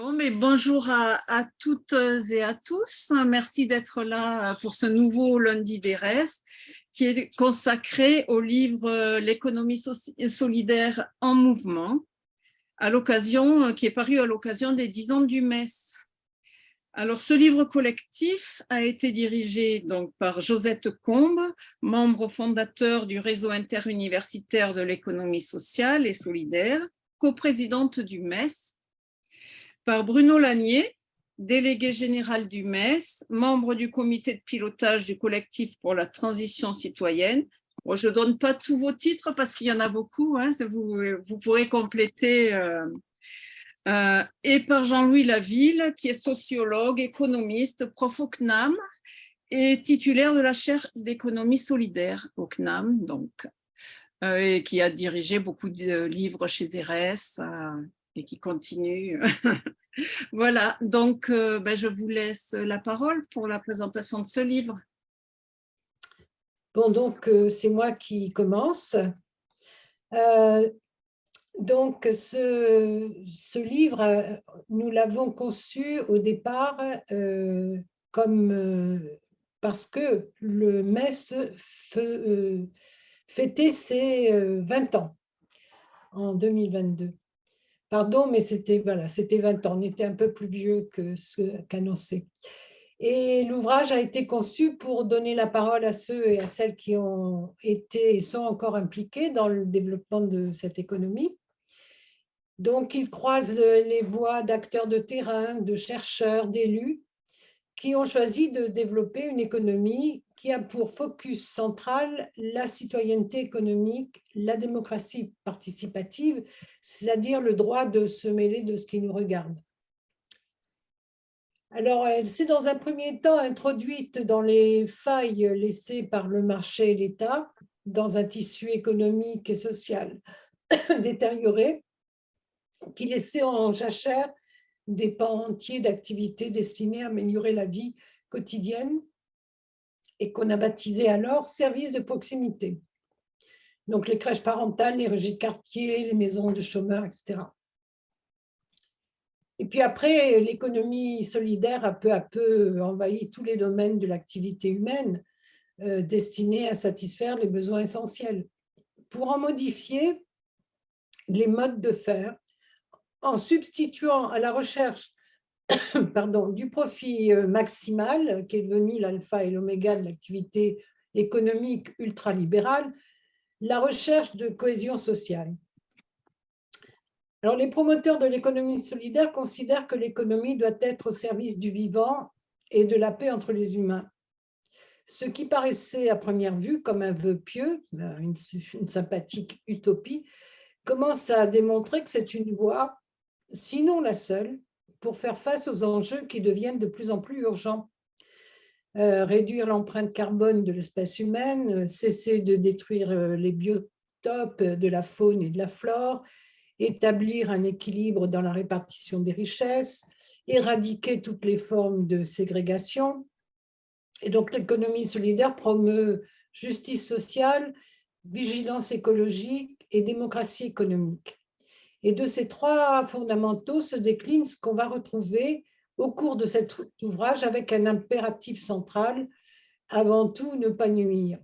Bonjour à, toutes et à tous. Merci d'être là pour ce nouveau lundi des restes qui est consacré au livre L'économie solidaire en mouvement, à l'occasion, qui est paru à l'occasion des 10 ans du MES. Alors, ce livre collectif a été dirigé donc par Josette Combe, membre fondateur du réseau interuniversitaire de l'économie sociale et solidaire, coprésidente du MES, par Bruno Lanier, délégué général du MES, membre du comité de pilotage du collectif pour la transition citoyenne. je ne donne pas tous vos titres parce qu'il y en a beaucoup, hein, vous, vous, pourrez compléter. Euh, euh, et par Jean-Louis Laville, qui est sociologue, économiste, prof au CNAM et titulaire de la chaire d'économie solidaire au CNAM, donc, euh, et qui a dirigé beaucoup de livres chez RS qui continue voilà, donc euh, ben, je vous laisse la parole pour la présentation de ce livre. Bon, donc euh, c'est moi qui commence. Euh, donc ce, livre, nous l'avons conçu au départ comme parce que le MES fêtait ses 20 ans en 2022. Pardon, mais c'était voilà, c'était 20 ans, on était un peu plus vieux que ce qu'annoncé. Et l'ouvrage a été conçu pour donner la parole à ceux et à celles qui ont été et sont encore impliqués dans le développement de cette économie. Donc, il croise les voix d'acteurs de terrain, de chercheurs, d'élus, qui ont choisi de développer une économie qui a pour focus central la citoyenneté économique, la démocratie participative, c'est-à-dire le droit de se mêler de ce qui nous regarde. Alors, elle s'est dans un premier temps introduite dans les failles laissées par le marché et l'État, dans un tissu économique et social détérioré, qui laissait en jachère des pans entiers d'activités destinées à améliorer la vie quotidienne et qu'on a baptisé alors services de proximité. Donc les crèches parentales, les régies de quartier, les maisons de chômeurs, etc. Et puis après, l'économie solidaire a peu à peu envahi tous les domaines de l'activité humaine euh, destinés à satisfaire les besoins essentiels. Pour en modifier les modes de faire, en substituant à la recherche pardon, du profit euh, maximal, qui est devenu l'alpha et l'oméga de l'activité économique ultralibérale, la recherche de cohésion sociale. Alors, les promoteurs de l'économie solidaire considèrent que l'économie doit être au service du vivant et de la paix entre les humains. Ce qui paraissait à première vue comme un vœu pieux, une, une sympathique utopie, commence à démontrer que c'est une voie sinon la seule, pour faire face aux enjeux qui deviennent de plus en plus urgents. Euh, réduire l'empreinte carbone de l'espèce humaine, cesser de détruire euh, les biotopes de la faune et de la flore, établir un équilibre dans la répartition des richesses, éradiquer toutes les formes de ségrégation. Et donc l'économie solidaire promeut justice sociale, vigilance écologique et démocratie économique. Et de ces trois fondamentaux se décline ce qu'on va retrouver au cours de cet ouvrage avec un impératif central, avant tout ne pas nuire.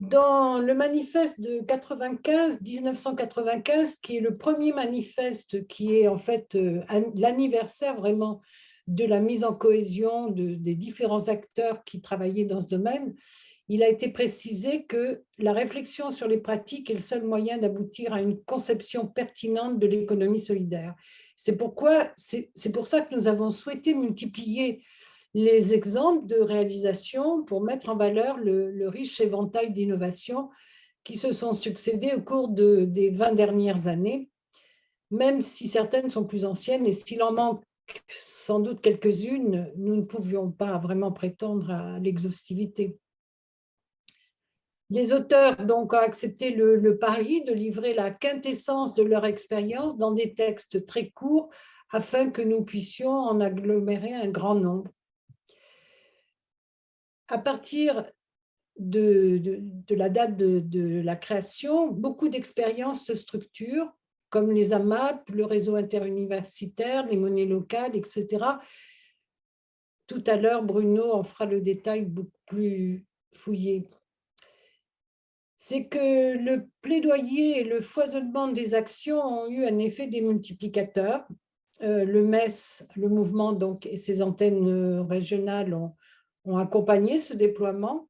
Dans le manifeste de 95, 1995, qui est le premier manifeste qui est en fait euh, l'anniversaire vraiment de la mise en cohésion des différents acteurs qui travaillaient dans ce domaine, il a été précisé que la réflexion sur les pratiques est le seul moyen d'aboutir à une conception pertinente de l'économie solidaire. C'est pourquoi, pour ça que nous avons souhaité multiplier les exemples de réalisation pour mettre en valeur le, riche éventail d'innovations qui se sont succédées au cours de, des 20 dernières années, même si certaines sont plus anciennes et s'il en manque sans doute quelques-unes, nous ne pouvions pas vraiment prétendre à l'exhaustivité. Les auteurs donc, ont accepté le, pari de livrer la quintessence de leur expérience dans des textes très courts afin que nous puissions en agglomérer un grand nombre. À partir de, la date de, de la création, beaucoup d'expériences se structurent comme les AMAP, le réseau interuniversitaire, les monnaies locales, etc. Tout à l'heure, Bruno en fera le détail beaucoup plus fouillé. C'est que le plaidoyer et le foisonnement des actions ont eu un effet démultiplicateur. Euh, le MES, le mouvement donc, et ses antennes régionales ont, ont accompagné ce déploiement.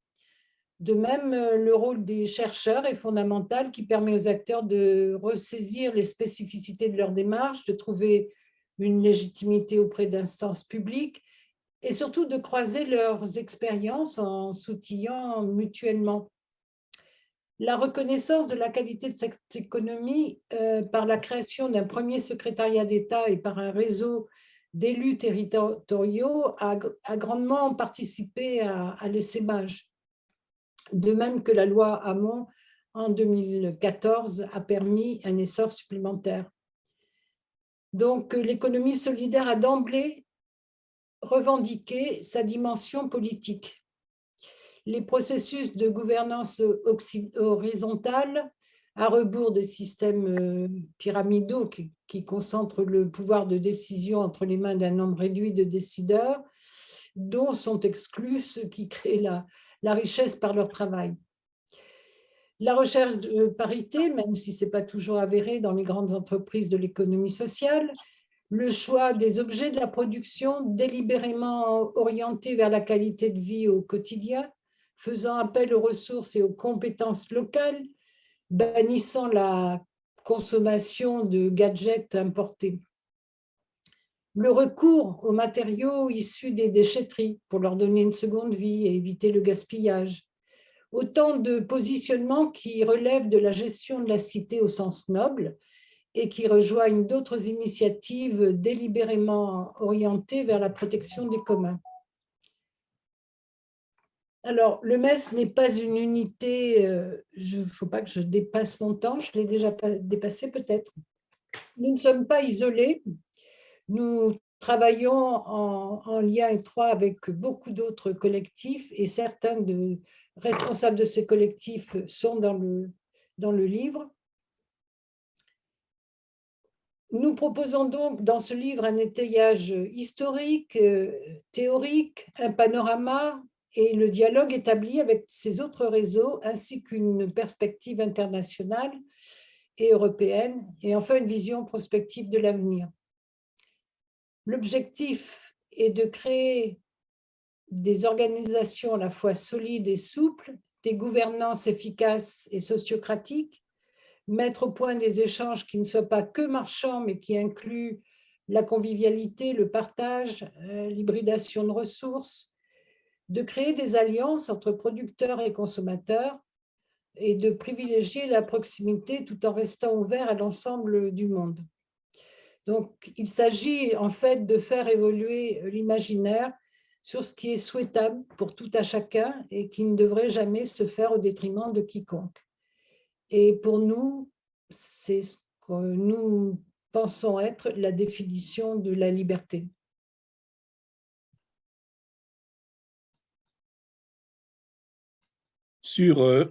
De même, euh, le rôle des chercheurs est fondamental qui permet aux acteurs de ressaisir les spécificités de leur démarche, de trouver une légitimité auprès d'instances publiques et surtout de croiser leurs expériences en s'outillant mutuellement. La reconnaissance de la qualité de cette économie euh, par la création d'un premier secrétariat d'État et par un réseau d'élus territoriaux a, grandement participé à, à l'essaimage de même que la loi Hamon en 2014 a permis un essor supplémentaire. Donc l'économie solidaire a d'emblée revendiqué sa dimension politique. Les processus de gouvernance horizontale à rebours des systèmes euh, pyramidaux qui, concentrent le pouvoir de décision entre les mains d'un nombre réduit de décideurs, dont sont exclus ceux qui créent la, la richesse par leur travail. La recherche de parité, même si ce n'est pas toujours avéré dans les grandes entreprises de l'économie sociale, le choix des objets de la production délibérément orientés vers la qualité de vie au quotidien, faisant appel aux ressources et aux compétences locales, bannissant la consommation de gadgets importés le recours aux matériaux issus des déchetteries pour leur donner une seconde vie et éviter le gaspillage. Autant de positionnements qui relèvent de la gestion de la cité au sens noble et qui rejoignent d'autres initiatives délibérément orientées vers la protection des communs. Alors, le MES n'est pas une unité, euh, il ne faut pas que je dépasse mon temps, je l'ai déjà dépassé peut-être. Nous ne sommes pas isolés, nous travaillons en, lien étroit avec beaucoup d'autres collectifs et certains de, responsables de ces collectifs sont dans le, dans le livre. Nous proposons donc dans ce livre un étayage historique, euh, théorique, un panorama et le dialogue établi avec ces autres réseaux ainsi qu'une perspective internationale et européenne et enfin une vision prospective de l'avenir. L'objectif est de créer des organisations à la fois solides et souples, des gouvernances efficaces et sociocratiques, mettre au point des échanges qui ne soient pas que marchands, mais qui incluent la convivialité, le partage, euh, l'hybridation de ressources, de créer des alliances entre producteurs et consommateurs et de privilégier la proximité tout en restant ouvert à l'ensemble du monde. Donc, il s'agit en fait de faire évoluer l'imaginaire sur ce qui est souhaitable pour tout à chacun et qui ne devrait jamais se faire au détriment de quiconque. Et pour nous, c'est ce que nous pensons être la définition de la liberté. Sur euh,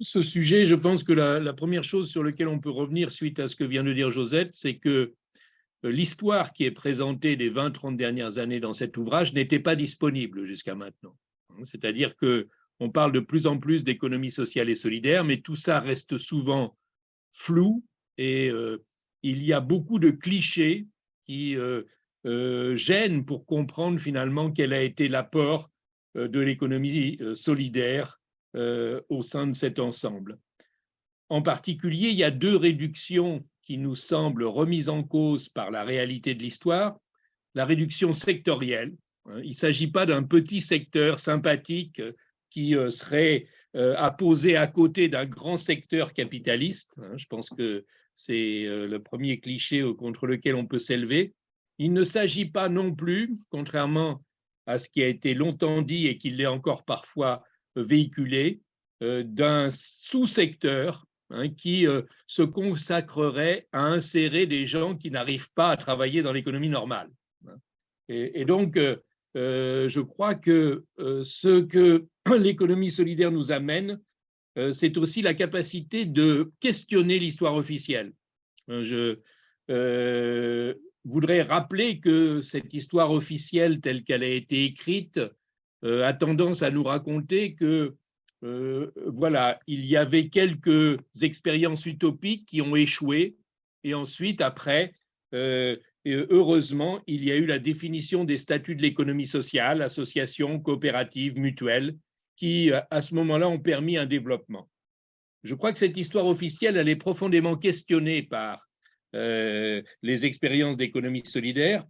ce sujet, je pense que la, première chose sur laquelle on peut revenir suite à ce que vient de dire Josette, c'est que euh, l'histoire qui est présentée des 20-30 dernières années dans cet ouvrage n'était pas disponible jusqu'à maintenant. C'est-à-dire qu'on parle de plus en plus d'économie sociale et solidaire, mais tout ça reste souvent flou et euh, il y a beaucoup de clichés qui gênent pour comprendre finalement quel a été l'apport de l'économie solidaire au sein de cet ensemble. En particulier, il y a deux réductions qui nous semble remise en cause par la réalité de l'histoire, la réduction sectorielle. Hein. Il ne s'agit pas d'un petit secteur sympathique euh, qui euh, serait euh, à poser à côté d'un grand secteur capitaliste. Hein. Je pense que c'est le premier cliché contre lequel on peut s'élever. Il ne s'agit pas non plus, contrairement à ce qui a été longtemps dit et qui l'est encore parfois véhiculé, d'un sous-secteur Hein, qui euh, se consacrerait à insérer des gens qui n'arrivent pas à travailler dans l'économie normale. Hein. Et, donc, euh, euh, je crois que ce que l'économie solidaire nous amène, c'est aussi la capacité de questionner l'histoire officielle. Je voudrais rappeler que cette histoire officielle telle qu'elle a été écrite a tendance à nous raconter que voilà, il y avait quelques expériences utopiques qui ont échoué et ensuite, après, heureusement, il y a eu la définition des statuts de l'économie sociale, associations, coopératives, mutuelles, qui, à ce moment-là, ont permis un développement. Je crois que cette histoire officielle, elle est profondément questionnée par euh, les expériences d'économie solidaire,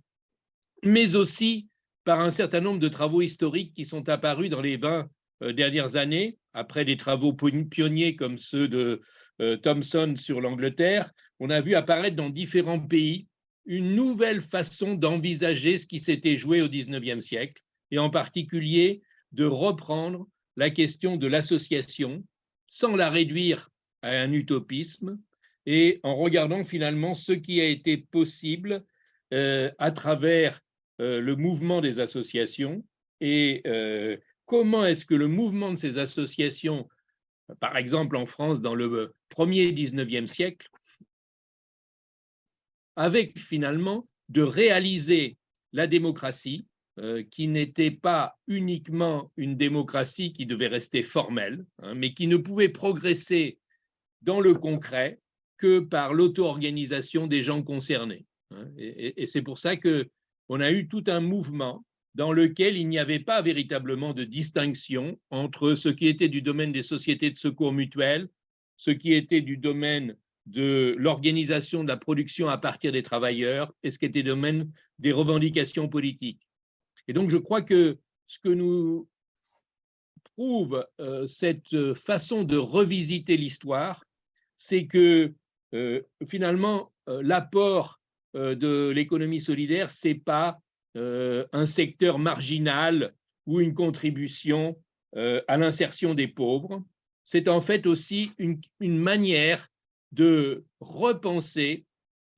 mais aussi par un certain nombre de travaux historiques qui sont apparus dans les 20 euh, dernières années, après des travaux pionniers comme ceux de euh, Thomson sur l'Angleterre, on a vu apparaître dans différents pays une nouvelle façon d'envisager ce qui s'était joué au 19e siècle, et en particulier de reprendre la question de l'association sans la réduire à un utopisme et en regardant finalement ce qui a été possible euh, à travers le mouvement des associations et euh, comment est-ce que le mouvement de ces associations, par exemple en France dans le premier 19e siècle, avec finalement de réaliser la démocratie euh, qui n'était pas uniquement une démocratie qui devait rester formelle, hein, mais qui ne pouvait progresser dans le concret que par l'auto-organisation des gens concernés. Hein. Et, c'est pour ça qu'on a eu tout un mouvement dans lequel il n'y avait pas véritablement de distinction entre ce qui était du domaine des sociétés de secours mutuels, ce qui était du domaine de l'organisation de la production à partir des travailleurs et ce qui était du domaine des revendications politiques. Et donc, je crois que ce que nous prouve euh, cette façon de revisiter l'histoire, c'est que euh, finalement, euh, l'apport de l'économie solidaire, ce n'est pas un secteur marginal ou une contribution à l'insertion des pauvres, c'est en fait aussi une, manière de repenser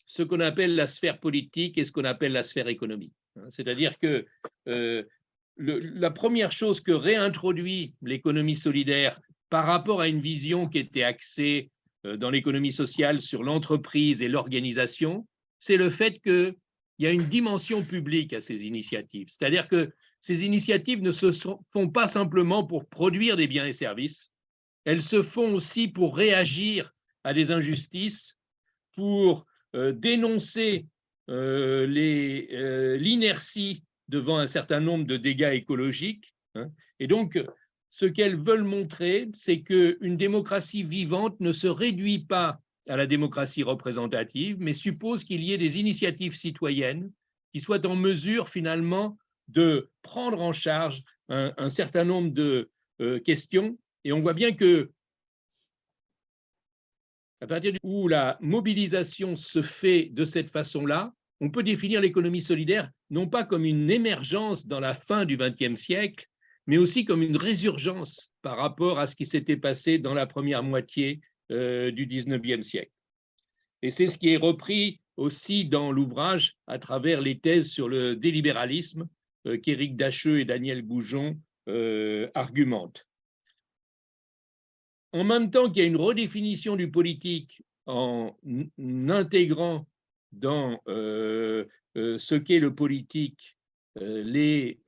ce qu'on appelle la sphère politique et ce qu'on appelle la sphère économique. Hein, c'est-à-dire que euh, la première chose que réintroduit l'économie solidaire par rapport à une vision qui était axée euh, dans l'économie sociale sur l'entreprise et l'organisation, c'est le fait qu'il y a une dimension publique à ces initiatives. C'est-à-dire que ces initiatives ne se font pas simplement pour produire des biens et services, elles se font aussi pour réagir à des injustices, pour euh, dénoncer euh, euh, l'inertie devant un certain nombre de dégâts écologiques. Hein. Et donc, ce qu'elles veulent montrer, c'est qu'une démocratie vivante ne se réduit pas à la démocratie représentative, mais suppose qu'il y ait des initiatives citoyennes qui soient en mesure finalement de prendre en charge un, certain nombre de euh, questions. Et on voit bien que à partir où la mobilisation se fait de cette façon-là, on peut définir l'économie solidaire non pas comme une émergence dans la fin du XXe siècle, mais aussi comme une résurgence par rapport à ce qui s'était passé dans la première moitié euh, du XIXe siècle. Et c'est ce qui est repris aussi dans l'ouvrage à travers les thèses sur le délibéralisme euh, qu'Éric Dacheux et Daniel Goujon euh, argumentent. En même temps qu'il y a une redéfinition du politique en intégrant dans ce qu'est le politique, les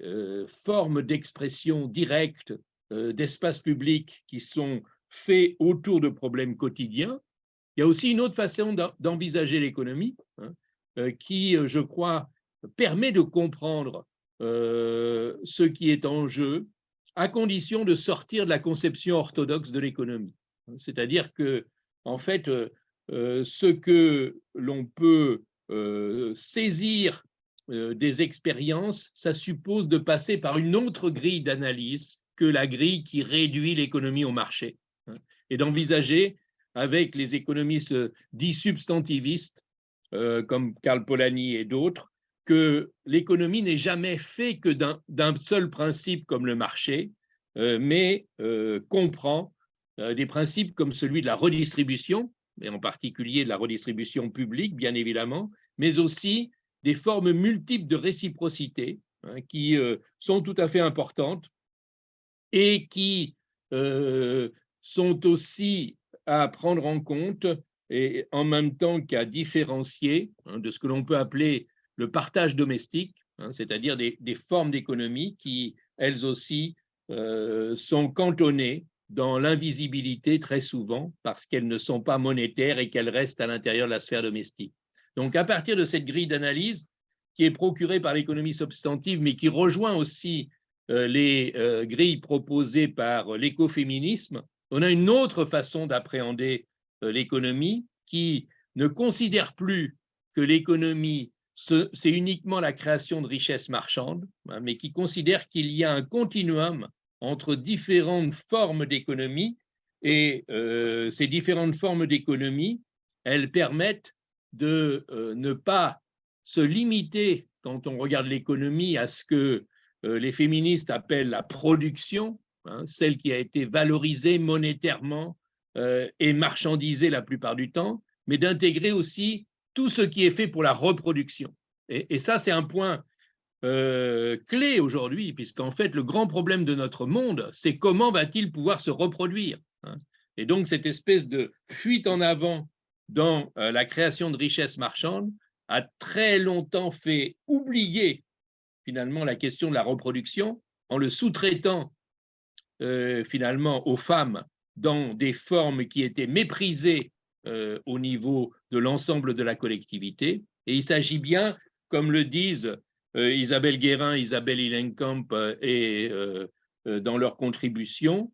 formes d'expression directe d'espace public qui sont faits autour de problèmes quotidiens. Il y a aussi une autre façon d'envisager l'économie hein, qui, je crois, permet de comprendre ce qui est en jeu à condition de sortir de la conception orthodoxe de l'économie. C'est-à-dire que, en fait, euh, ce que l'on peut euh, saisir euh, des expériences, ça suppose de passer par une autre grille d'analyse que la grille qui réduit l'économie au marché, et d'envisager avec les économistes dits substantivistes, comme Karl Polanyi et d'autres, que l'économie n'est jamais fait que d'un seul principe comme le marché, mais comprend des principes comme celui de la redistribution, et en particulier de la redistribution publique, bien évidemment, mais aussi des formes multiples de réciprocité hein, qui euh, sont tout à fait importantes et qui euh, sont aussi à prendre en compte et en même temps qu'à différencier hein, de ce que l'on peut appeler le partage domestique, hein, c'est-à-dire des, formes d'économie qui, elles aussi, euh, sont cantonnées dans l'invisibilité très souvent parce qu'elles ne sont pas monétaires et qu'elles restent à l'intérieur de la sphère domestique. Donc, à partir de cette grille d'analyse qui est procurée par l'économie substantive, mais qui rejoint aussi euh, les euh, grilles proposées par l'écoféminisme, on a une autre façon d'appréhender euh, l'économie qui ne considère plus que l'économie, c'est uniquement la création de richesses marchandes, hein, mais qui considère qu'il y a un continuum entre différentes formes d'économie et ces différentes formes d'économie, elles permettent de ne pas se limiter, quand on regarde l'économie, à ce que euh, les féministes appellent la production, hein, celle qui a été valorisée monétairement euh, et marchandisée la plupart du temps, mais d'intégrer aussi tout ce qui est fait pour la reproduction. Et, ça, c'est un point euh, clé aujourd'hui, puisqu'en fait, le grand problème de notre monde, c'est comment va-t-il pouvoir se reproduire hein. Et donc, cette espèce de fuite en avant dans la création de richesses marchandes a très longtemps fait oublier finalement la question de la reproduction en le sous-traitant euh, finalement aux femmes dans des formes qui étaient méprisées euh, au niveau de l'ensemble de la collectivité. Et il s'agit bien, comme le disent euh, Isabelle Guérin, Isabelle Hillenkamp et dans leur contribution,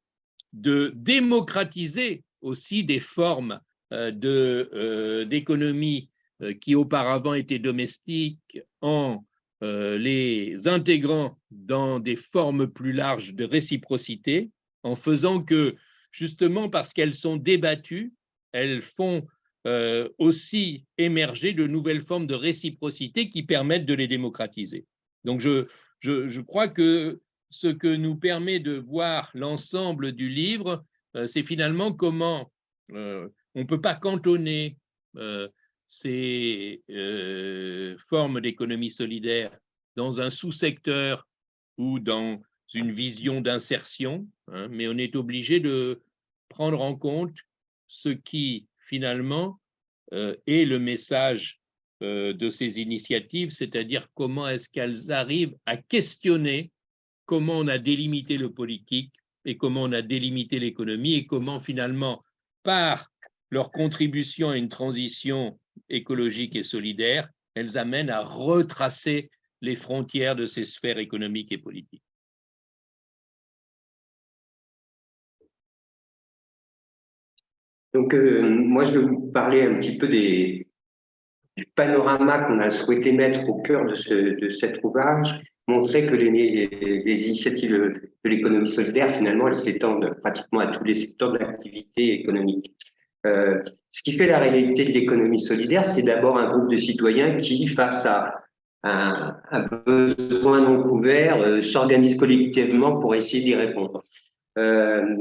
de démocratiser aussi des formes d'économie qui auparavant étaient domestiques en les intégrant dans des formes plus larges de réciprocité, en faisant que, justement parce qu'elles sont débattues, elles font euh, aussi émerger de nouvelles formes de réciprocité qui permettent de les démocratiser. Donc, je, je, crois que ce que nous permet de voir l'ensemble du livre, euh, c'est finalement comment on ne peut pas cantonner ces euh, formes d'économie solidaire dans un sous-secteur ou dans une vision d'insertion, hein, mais on est obligé de prendre en compte ce qui finalement euh, est le message euh, de ces initiatives, c'est-à-dire comment est-ce qu'elles arrivent à questionner comment on a délimité le politique et comment on a délimité l'économie et comment finalement, par leur contribution à une transition écologique et solidaire, elles amènent à retracer les frontières de ces sphères économiques et politiques. Donc, euh, moi, je vais vous parler un petit peu du panorama qu'on a souhaité mettre au cœur de cet ouvrage, montrer que les, les initiatives de l'économie solidaire, finalement, elles s'étendent pratiquement à tous les secteurs de l'activité économique. Euh, ce qui fait la réalité de l'économie solidaire, c'est d'abord un groupe de citoyens qui, face à un, besoin non couvert, euh, s'organisent collectivement pour essayer d'y répondre. Euh,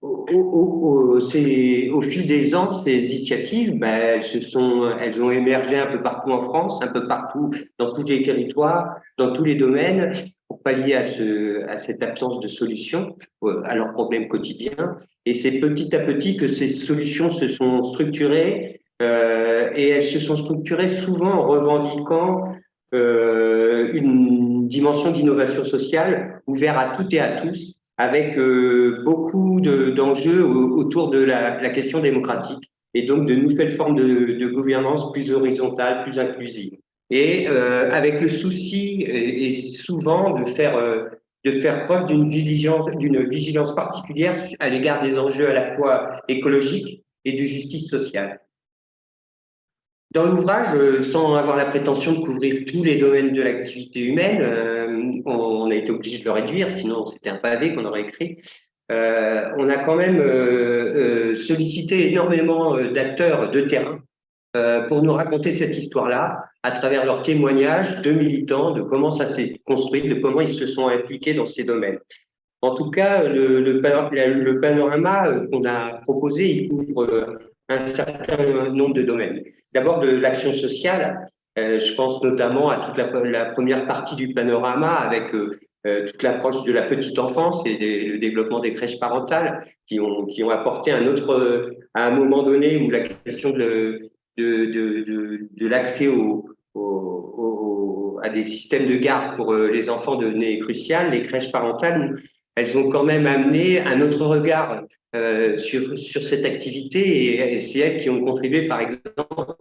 au, fil des ans, ces initiatives, ben, elles, se sont, elles ont émergé un peu partout en France, un peu partout dans tous les territoires, dans tous les domaines, pour pallier à, ce, à cette absence de solution euh, à leurs problèmes quotidiens. Et c'est petit à petit que ces solutions se sont structurées euh, et elles se sont structurées souvent en revendiquant euh, une dimension d'innovation sociale ouverte à toutes et à tous, avec euh, beaucoup d'enjeux autour de la, la, question démocratique et donc de nouvelles formes de, de gouvernance plus horizontales, plus inclusives. Et euh, avec le souci et, et, souvent de faire euh, de faire preuve d'une vigilance, vigilance particulière à l'égard des enjeux à la fois écologiques et de justice sociale. Dans l'ouvrage, euh, sans avoir la prétention de couvrir tous les domaines de l'activité humaine, euh, on a été obligé de le réduire, sinon c'était un pavé qu'on aurait écrit. Euh, on a quand même sollicité énormément d'acteurs de terrain pour nous raconter cette histoire-là à travers leurs témoignages de militants, de comment ça s'est construit, de comment ils se sont impliqués dans ces domaines. En tout cas, le, panorama qu'on a proposé, il couvre un certain nombre de domaines. D'abord de l'action sociale, euh, je pense notamment à toute la, première partie du panorama avec euh, toute l'approche de la petite enfance et le développement des crèches parentales qui ont, qui ont apporté un autre, à un moment donné où la question de, de, de, de, l'accès au, à des systèmes de garde pour les enfants devenait crucial. Les crèches parentales, elles ont quand même amené un autre regard euh, sur, sur cette activité et, c'est elles qui ont contribué, par exemple,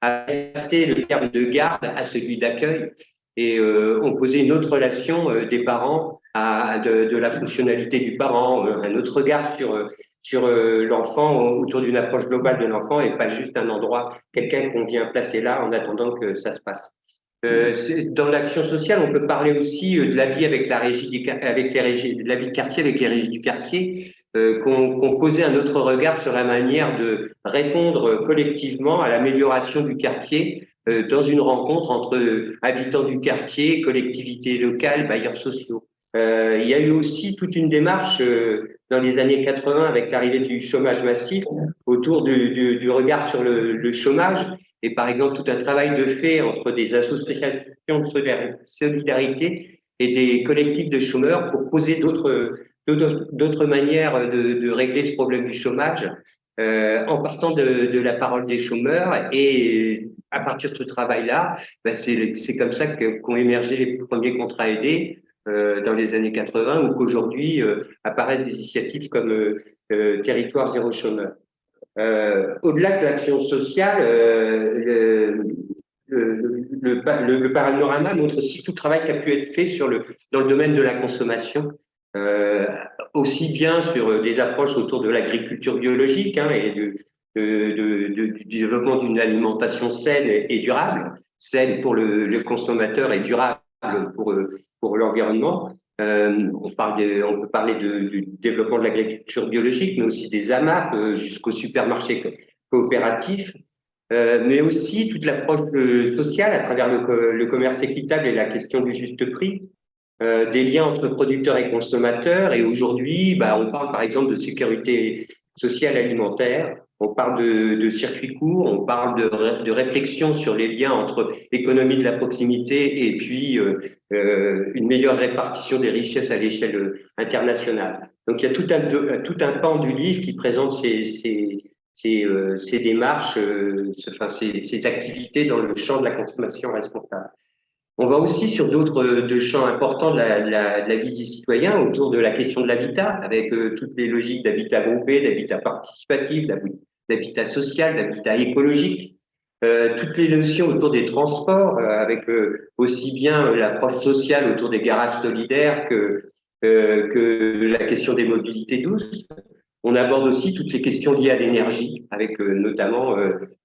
à passer le terme de garde à celui d'accueil et euh, ont posé une autre relation euh, des parents à, de, de, la fonctionnalité du parent, euh, un autre regard sur, sur euh, l'enfant autour d'une approche globale de l'enfant et pas juste un endroit, quelqu'un qu'on vient placer là en attendant que ça se passe. Euh, dans l'action sociale, on peut parler aussi de la vie avec la régie, avec les régies, de la vie de quartier avec les régies du quartier, euh, qu'on posait un autre regard sur la manière de répondre collectivement à l'amélioration du quartier euh, dans une rencontre entre habitants du quartier, collectivités locales, bailleurs sociaux. Euh, il y a eu aussi toute une démarche euh, dans les années 80 avec l'arrivée du chômage massif autour du, du, du regard sur le, le, chômage et par exemple tout un travail de fait entre des associations de solidarité et des collectifs de chômeurs pour poser d'autres manières de, de, régler ce problème du chômage euh, en partant de, de, la parole des chômeurs et à partir de ce travail-là, ben c'est comme ça qu'ont émergé les premiers contrats aidés dans les années 80 ou qu'aujourd'hui euh, apparaissent des initiatives comme euh, euh Territoire zéro chômeur. Euh, au-delà de l'action sociale, le, le, panorama montre aussi tout le travail qui a pu être fait sur le, dans le domaine de la consommation euh, aussi bien sur des approches autour de l'agriculture biologique hein, et du, développement d'une alimentation saine et, durable, saine pour le, consommateur et durable pour, pour l'environnement. Euh, on, parle on peut parler du développement de l'agriculture biologique, mais aussi des AMAP euh, jusqu'au supermarché coopératif, euh, mais aussi toute l'approche euh, sociale à travers le, le, commerce équitable et la question du juste prix, des liens entre producteurs et consommateurs. Et aujourd'hui, bah, on parle par exemple de sécurité sociale alimentaire, on parle de, circuits courts, on parle de, réflexion sur les liens entre l'économie de la proximité et puis euh, euh, une meilleure répartition des richesses à l'échelle internationale. Donc il y a tout un, tout un pan du livre qui présente ces, ces, ces, euh, démarches, euh, enfin, ces activités dans le champ de la consommation responsable. On va aussi sur d'autres euh, champs importants de la, vie des citoyens autour de la question de l'habitat, avec euh, toutes les logiques d'habitat groupé, d'habitat participatif, d'habitat social, d'habitat écologique, euh, toutes les notions autour des transports, avec aussi bien l'approche sociale autour des garages solidaires que, que la question des mobilités douces. On aborde aussi toutes les questions liées à l'énergie, avec notamment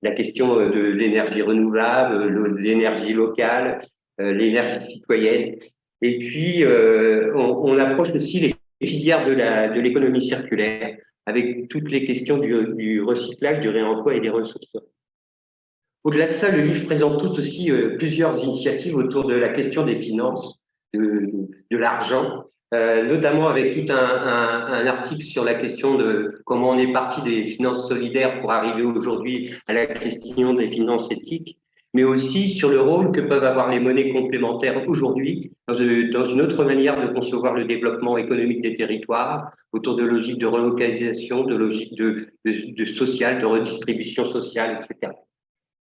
la question de l'énergie renouvelable, l'énergie locale, l'énergie citoyenne. Et puis, euh, on, approche aussi les filières de l'économie de circulaire, avec toutes les questions du, recyclage, du réemploi et des ressources. Au-delà de ça, le livre présente tout aussi euh, plusieurs initiatives autour de la question des finances, de, de l'argent, euh, notamment avec tout un, article sur la question de comment on est parti des finances solidaires pour arriver aujourd'hui à la question des finances éthiques mais aussi sur le rôle que peuvent avoir les monnaies complémentaires aujourd'hui dans, une autre manière de concevoir le développement économique des territoires, autour de logiques de relocalisation, de logiques de, de, de de redistribution sociale, etc.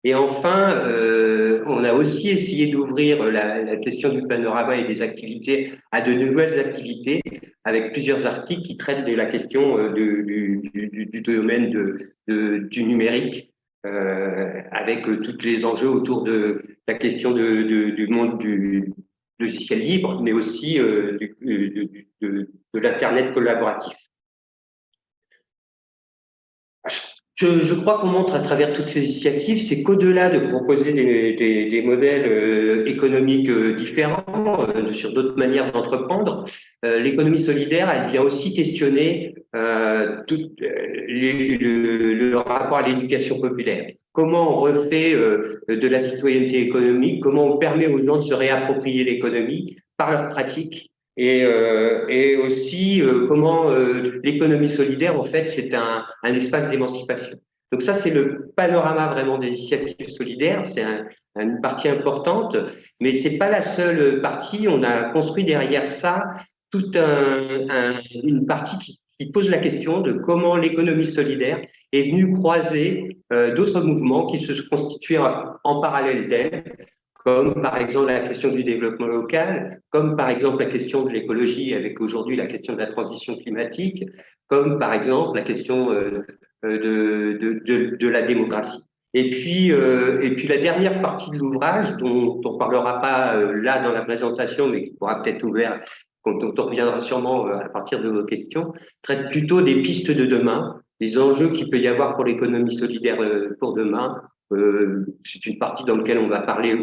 Et enfin, euh, on a aussi essayé d'ouvrir la, question du panorama et des activités à de nouvelles activités, avec plusieurs articles qui traitent de la question euh, du, domaine du numérique, avec euh, tous les enjeux autour de la question du monde du logiciel libre, mais aussi euh, de, l'Internet collaboratif. Je, crois qu'on montre à travers toutes ces initiatives, c'est qu'au-delà de proposer des, des, modèles euh, économiques euh, différents euh, sur d'autres manières d'entreprendre, l'économie solidaire, elle vient aussi questionner tout les, le, le, rapport à l'éducation populaire. Comment on refait de la citoyenneté économique, comment on permet aux gens de se réapproprier l'économie par leur pratique et, euh, et aussi euh, comment euh, l'économie solidaire, en fait, c'est un, un, espace d'émancipation. Donc ça, c'est le panorama vraiment des initiatives solidaires. C'est une partie importante, mais c'est pas la seule partie. On a construit derrière ça toute une partie qui, pose la question de comment l'économie solidaire est venue croiser euh, d'autres mouvements qui se constituaient en parallèle d'elle, comme par exemple la question du développement local, comme par exemple la question de l'écologie avec aujourd'hui la question de la transition climatique, comme par exemple la question euh, euh, de, la démocratie. Et puis, et puis la dernière partie de l'ouvrage, dont on ne parlera pas là dans la présentation, mais qui pourra peut-être ouvert, dont on reviendra sûrement à partir de vos questions, traite plutôt des pistes de demain, les enjeux qu'il peut y avoir pour l'économie solidaire pour demain, euh, c'est une partie dans laquelle on va parler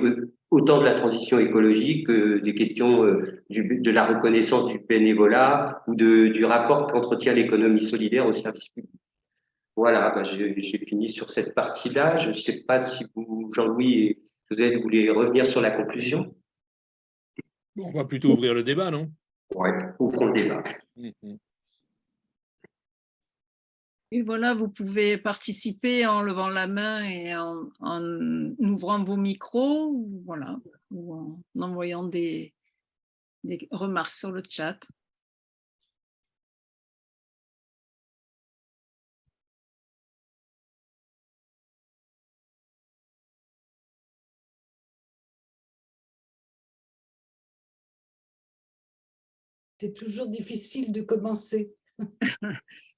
autant de la transition écologique que des questions euh, de la reconnaissance du bénévolat ou de, du rapport qu'entretient l'économie solidaire au service public. Voilà, ben, j'ai fini sur cette partie-là. Je ne sais pas si vous, Jean-Louis et vous voulez revenir sur la conclusion? On va plutôt ouvrir le débat, non? Oui, ouvrons le débat. Mmh, mmh. Et voilà, vous pouvez participer en levant la main et en, ouvrant vos micros, ou, voilà, ou en envoyant des, des remarques sur le chat. C'est toujours difficile de commencer.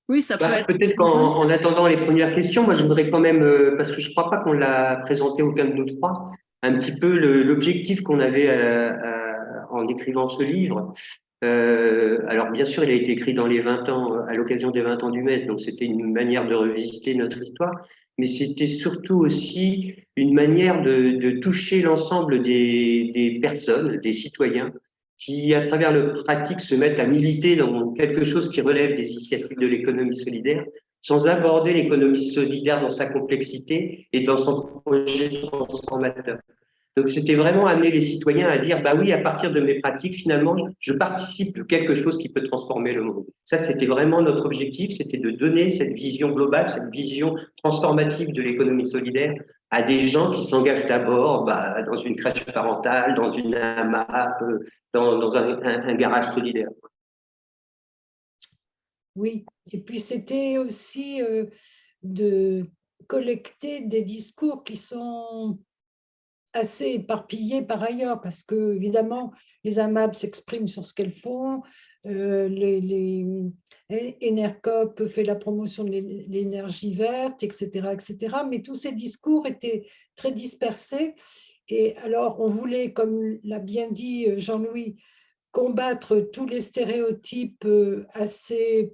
Oui, ça peut bah, être. Peut-être qu'en attendant les premières questions, moi je voudrais quand même, euh, parce que je ne crois pas qu'on l'a présenté aucun de nous trois, un petit peu l'objectif qu'on avait euh, euh, en écrivant ce livre. alors bien sûr, il a été écrit dans les 20 ans, à l'occasion des 20 ans du MES, donc c'était une manière de revisiter notre histoire, mais c'était surtout aussi une manière de, de toucher l'ensemble des, des personnes, des citoyens, qui, à travers le pratique, se mettent à militer dans quelque chose qui relève des initiatives de l'économie solidaire, sans aborder l'économie solidaire dans sa complexité et dans son projet transformateur. Donc, c'était vraiment amener les citoyens à dire, bah oui, à partir de mes pratiques, finalement, je participe à quelque chose qui peut transformer le monde. Ça, c'était vraiment notre objectif, c'était de donner cette vision globale, cette vision transformative de l'économie solidaire à des gens qui s'engagent d'abord bah, dans une crèche parentale, dans une AMAP, dans, un, garage solidaire. Oui, et puis c'était aussi euh, de collecter des discours qui sont assez éparpillés par ailleurs, parce que évidemment, les AMAP s'expriment sur ce qu'elles font, euh, les, Enercop fait la promotion de l'énergie verte, etc., etc. Mais tous ces discours étaient très dispersés. Et alors, on voulait, comme l'a bien dit euh, Jean-Louis, combattre tous les stéréotypes euh, assez,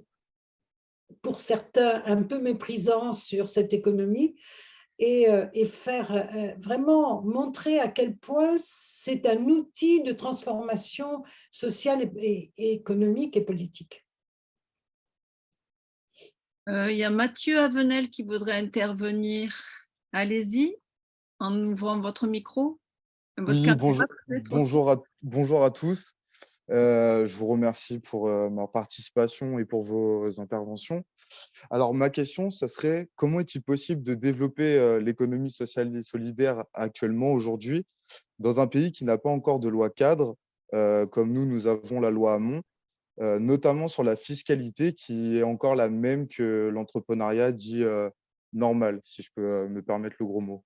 pour certains, un peu méprisants sur cette économie et, euh, faire vraiment montrer à quel point c'est un outil de transformation sociale et économique et politique. Euh, il y a Mathieu Avenel qui voudrait intervenir. Allez-y, en ouvrant votre micro. bonjour, bonjour, à, bonjour, à, tous. Euh, je vous remercie pour euh, ma participation et pour vos interventions. Alors, ma question, ce serait comment est-il possible de développer l'économie sociale et solidaire actuellement, aujourd'hui, dans un pays qui n'a pas encore de loi cadre, comme nous, nous avons la loi Hamon, notamment sur la fiscalité qui est encore la même que l'entrepreneuriat dit euh, normal, si je peux euh, me permettre le gros mot.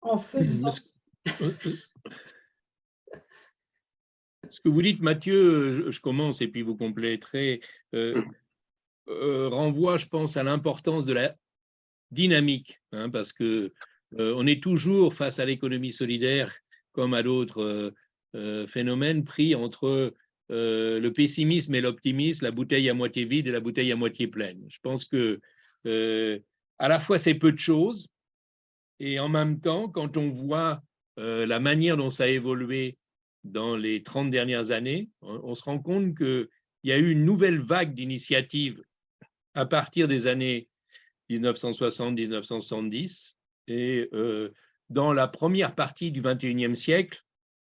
En faisant... Ce que vous dites, Mathieu, je commence et puis vous compléterez, renvoie, je pense, à l'importance de la dynamique, hein, parce que euh, on est toujours face à l'économie solidaire comme à d'autres euh, euh, phénomènes pris entre le pessimisme et l'optimisme, la bouteille à moitié vide et la bouteille à moitié pleine. Je pense que à la fois c'est peu de choses et en même temps, quand on voit la manière dont ça a évolué dans les 30 dernières années, on, se rend compte qu'il y a eu une nouvelle vague d'initiatives à partir des années 1960-1970 et euh, dans la première partie du XXIe siècle,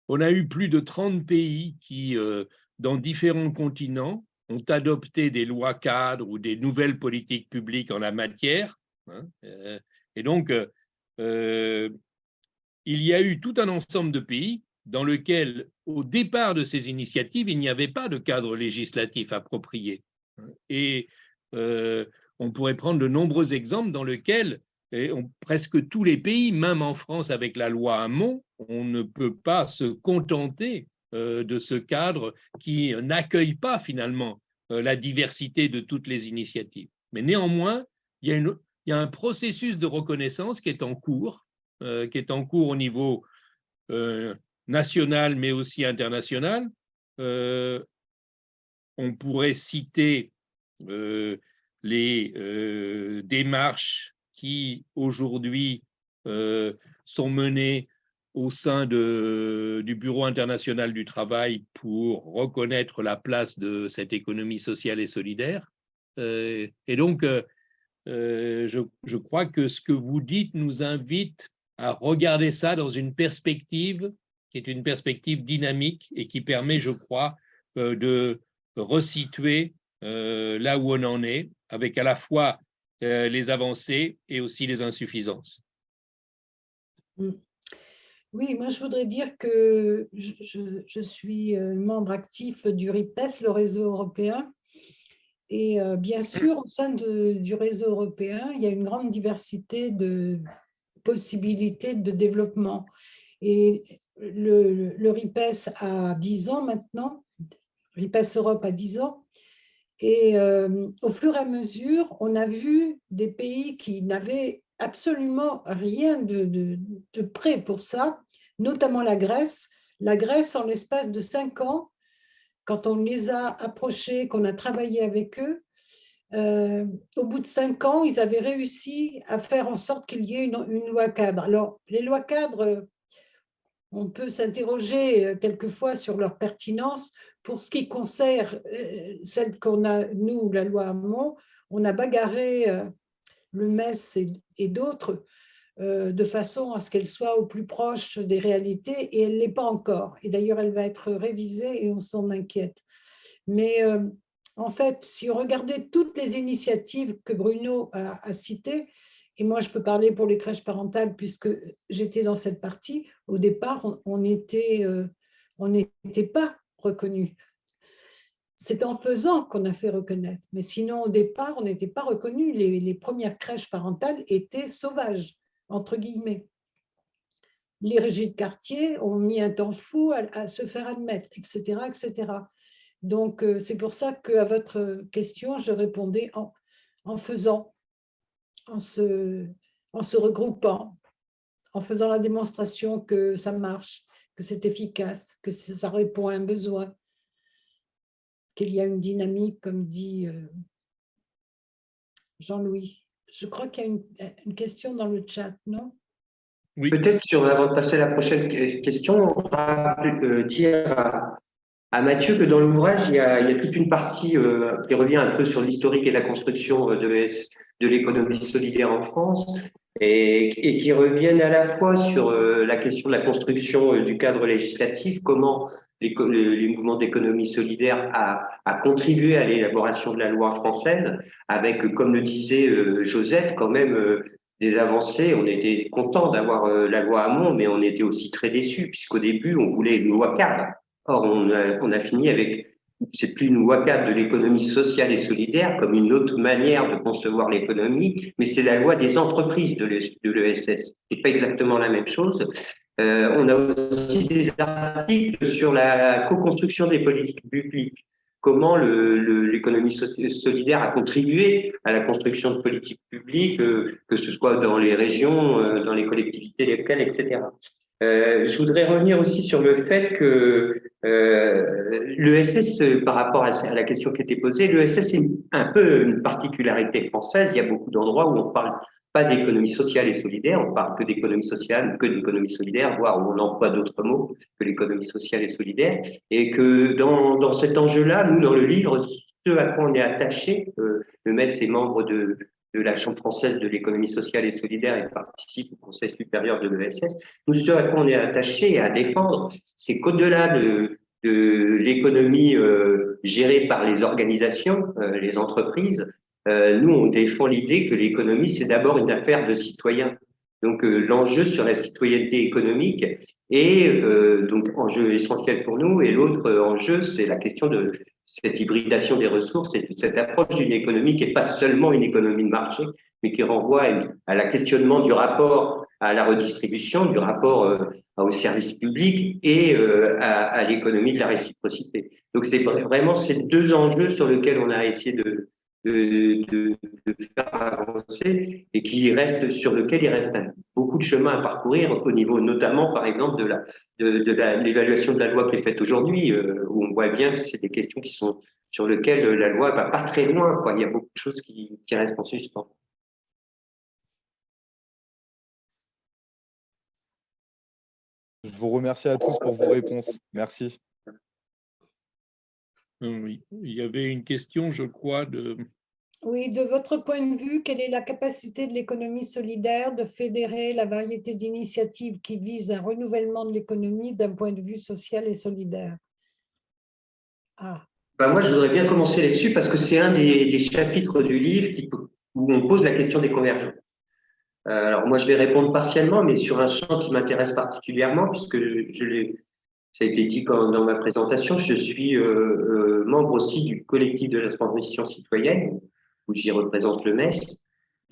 on a eu plus de 30 pays qui, euh, dans différents continents, ont adopté des lois cadres ou des nouvelles politiques publiques en la matière. Hein, et donc, il y a eu tout un ensemble de pays dans lequel, au départ de ces initiatives, il n'y avait pas de cadre législatif approprié. Et euh, on pourrait prendre de nombreux exemples dans lesquels presque tous les pays, même en France avec la loi Hamon, on ne peut pas se contenter euh, de ce cadre qui n'accueille pas finalement euh, la diversité de toutes les initiatives. Mais néanmoins, il y a, un processus de reconnaissance qui est en cours, qui est en cours au niveau national mais aussi international. Euh, on pourrait citer euh, les euh, démarches qui aujourd'hui sont menées au sein de, du Bureau international du travail pour reconnaître la place de cette économie sociale et solidaire. et donc, je, je, crois que ce que vous dites nous invite à regarder ça dans une perspective qui est une perspective dynamique et qui permet, je crois, euh, de resituer euh, là où on en est, avec à la fois euh, les avancées et aussi les insuffisances. Mm. Oui, moi je voudrais dire que je, suis membre actif du RIPES, le réseau européen, et bien sûr, au sein du réseau européen, il y a une grande diversité de possibilités de développement. Et le, RIPES a 10 ans maintenant, RIPES Europe a 10 ans, et euh, au fur et à mesure, on a vu des pays qui n'avaient absolument rien de, prêt pour ça, notamment la Grèce. La Grèce, en l'espace de 5 ans, quand on les a approchés, qu'on a travaillé avec eux, euh, au bout de cinq ans, ils avaient réussi à faire en sorte qu'il y ait une, une, loi cadre. Alors, les lois cadres, on peut s'interroger euh, quelquefois sur leur pertinence. Pour ce qui concerne euh, celle qu'on a, nous, la loi Hamon, on a bagarré euh, le MES et, d'autres de façon à ce qu'elle soit au plus proche des réalités et elle ne l'est pas encore. Et d'ailleurs, elle va être révisée et on s'en inquiète. Mais en fait, si on regardait toutes les initiatives que Bruno a, citées, et moi, je peux parler pour les crèches parentales puisque j'étais dans cette partie. Au départ, on n'était euh, pas reconnu. C'est en faisant qu'on a fait reconnaître. Mais sinon, au départ, on n'était pas reconnu. Les, premières crèches parentales étaient sauvages, entre guillemets. Les régies de quartier ont mis un temps fou à, se faire admettre, etc. etc. Donc, euh, c'est pour ça qu'à votre question, je répondais en, faisant en se regroupant, en faisant la démonstration que ça marche, que c'est efficace, que ça répond à un besoin, qu'il y a une dynamique, comme dit euh, Jean-Louis. Je crois qu'il y a une, question dans le chat, non? Oui. Peut-être, sur, avant de passer à la prochaine question, on va euh, dire à, à Mathieu que dans l'ouvrage, il, il, y a toute une partie euh, qui revient un peu sur l'historique et la construction de, de l'économie solidaire en France et, qui reviennent à la fois sur euh, la question de la construction euh, du cadre législatif, comment les, mouvements d'économie solidaire a, contribué à l'élaboration de la loi française, avec, comme le disait Josette, quand même des avancées. On était content d'avoir la loi Hamon, mais on était aussi très déçus, puisqu'au début, on voulait une loi cadre Or, on a, fini avec, c'est plus une loi cadre de l'économie sociale et solidaire comme une autre manière de concevoir l'économie, mais c'est la loi des entreprises de l'ESS. C'est pas exactement la même chose. Euh, on a aussi des articles sur la co-construction des politiques publiques comment l'économie solidaire a contribué à la construction de politiques publiques, euh, que ce soit dans les régions, euh, dans les collectivités locales, etc. Euh, je voudrais revenir aussi sur le fait que euh, l'ESS, par rapport à la question qui était posée, l'ESS est un peu une particularité française. Il y a beaucoup d'endroits où on parle pas d'économie sociale et solidaire, on parle que d'économie sociale, que d'économie solidaire, voire où on emploie d'autres mots que l'économie sociale et solidaire. Et que dans, dans cet enjeu-là, nous, dans le livre, ce à quoi on est attaché, euh, le MES est membre de, de la Chambre française de l'économie sociale et solidaire et participe au Conseil supérieur de l'ESS, nous, ce à quoi est attaché à défendre, c'est qu'au-delà de, l'économie gérée par les organisations, les entreprises. nous, on défend l'idée que l'économie, c'est d'abord une affaire de citoyens. Donc l'enjeu sur la citoyenneté économique est donc enjeu essentiel pour nous. Et l'autre enjeu, c'est la question de cette hybridation des ressources et cette approche d'une économie qui n'est pas seulement une économie de marché, mais qui renvoie à la questionnement du rapport à la redistribution, du rapport euh, au service public et euh, à, l'économie de la réciprocité. Donc c'est vraiment ces deux enjeux sur lesquels on a essayé de, de, faire avancer et qui reste sur lequel il reste beaucoup de chemin à parcourir au niveau notamment par exemple de la de, l'évaluation de, la loi qui est faite aujourd'hui euh, où on voit bien que c'est des questions qui sont sur lesquelles la loi va pas très loin quoi. il y a beaucoup de choses qui, qui restent en suspens. Je vous remercie à tous pour vos réponses. Merci. Oui, il y avait une question, je crois, de... Oui, de votre point de vue, quelle est la capacité de l'économie solidaire de fédérer la variété d'initiatives qui visent un renouvellement de l'économie d'un point de vue social et solidaire? Ah. Ben, moi, je voudrais bien commencer là-dessus parce que c'est un des, chapitres du livre qui, où on pose la question des convergences. Euh, alors moi, je vais répondre partiellement, mais sur un champ qui m'intéresse particulièrement, puisque je l'ai, ça a été dit dans ma présentation, je suis euh, euh, membre aussi du collectif de la transmission citoyenne, où j'y représente le MES.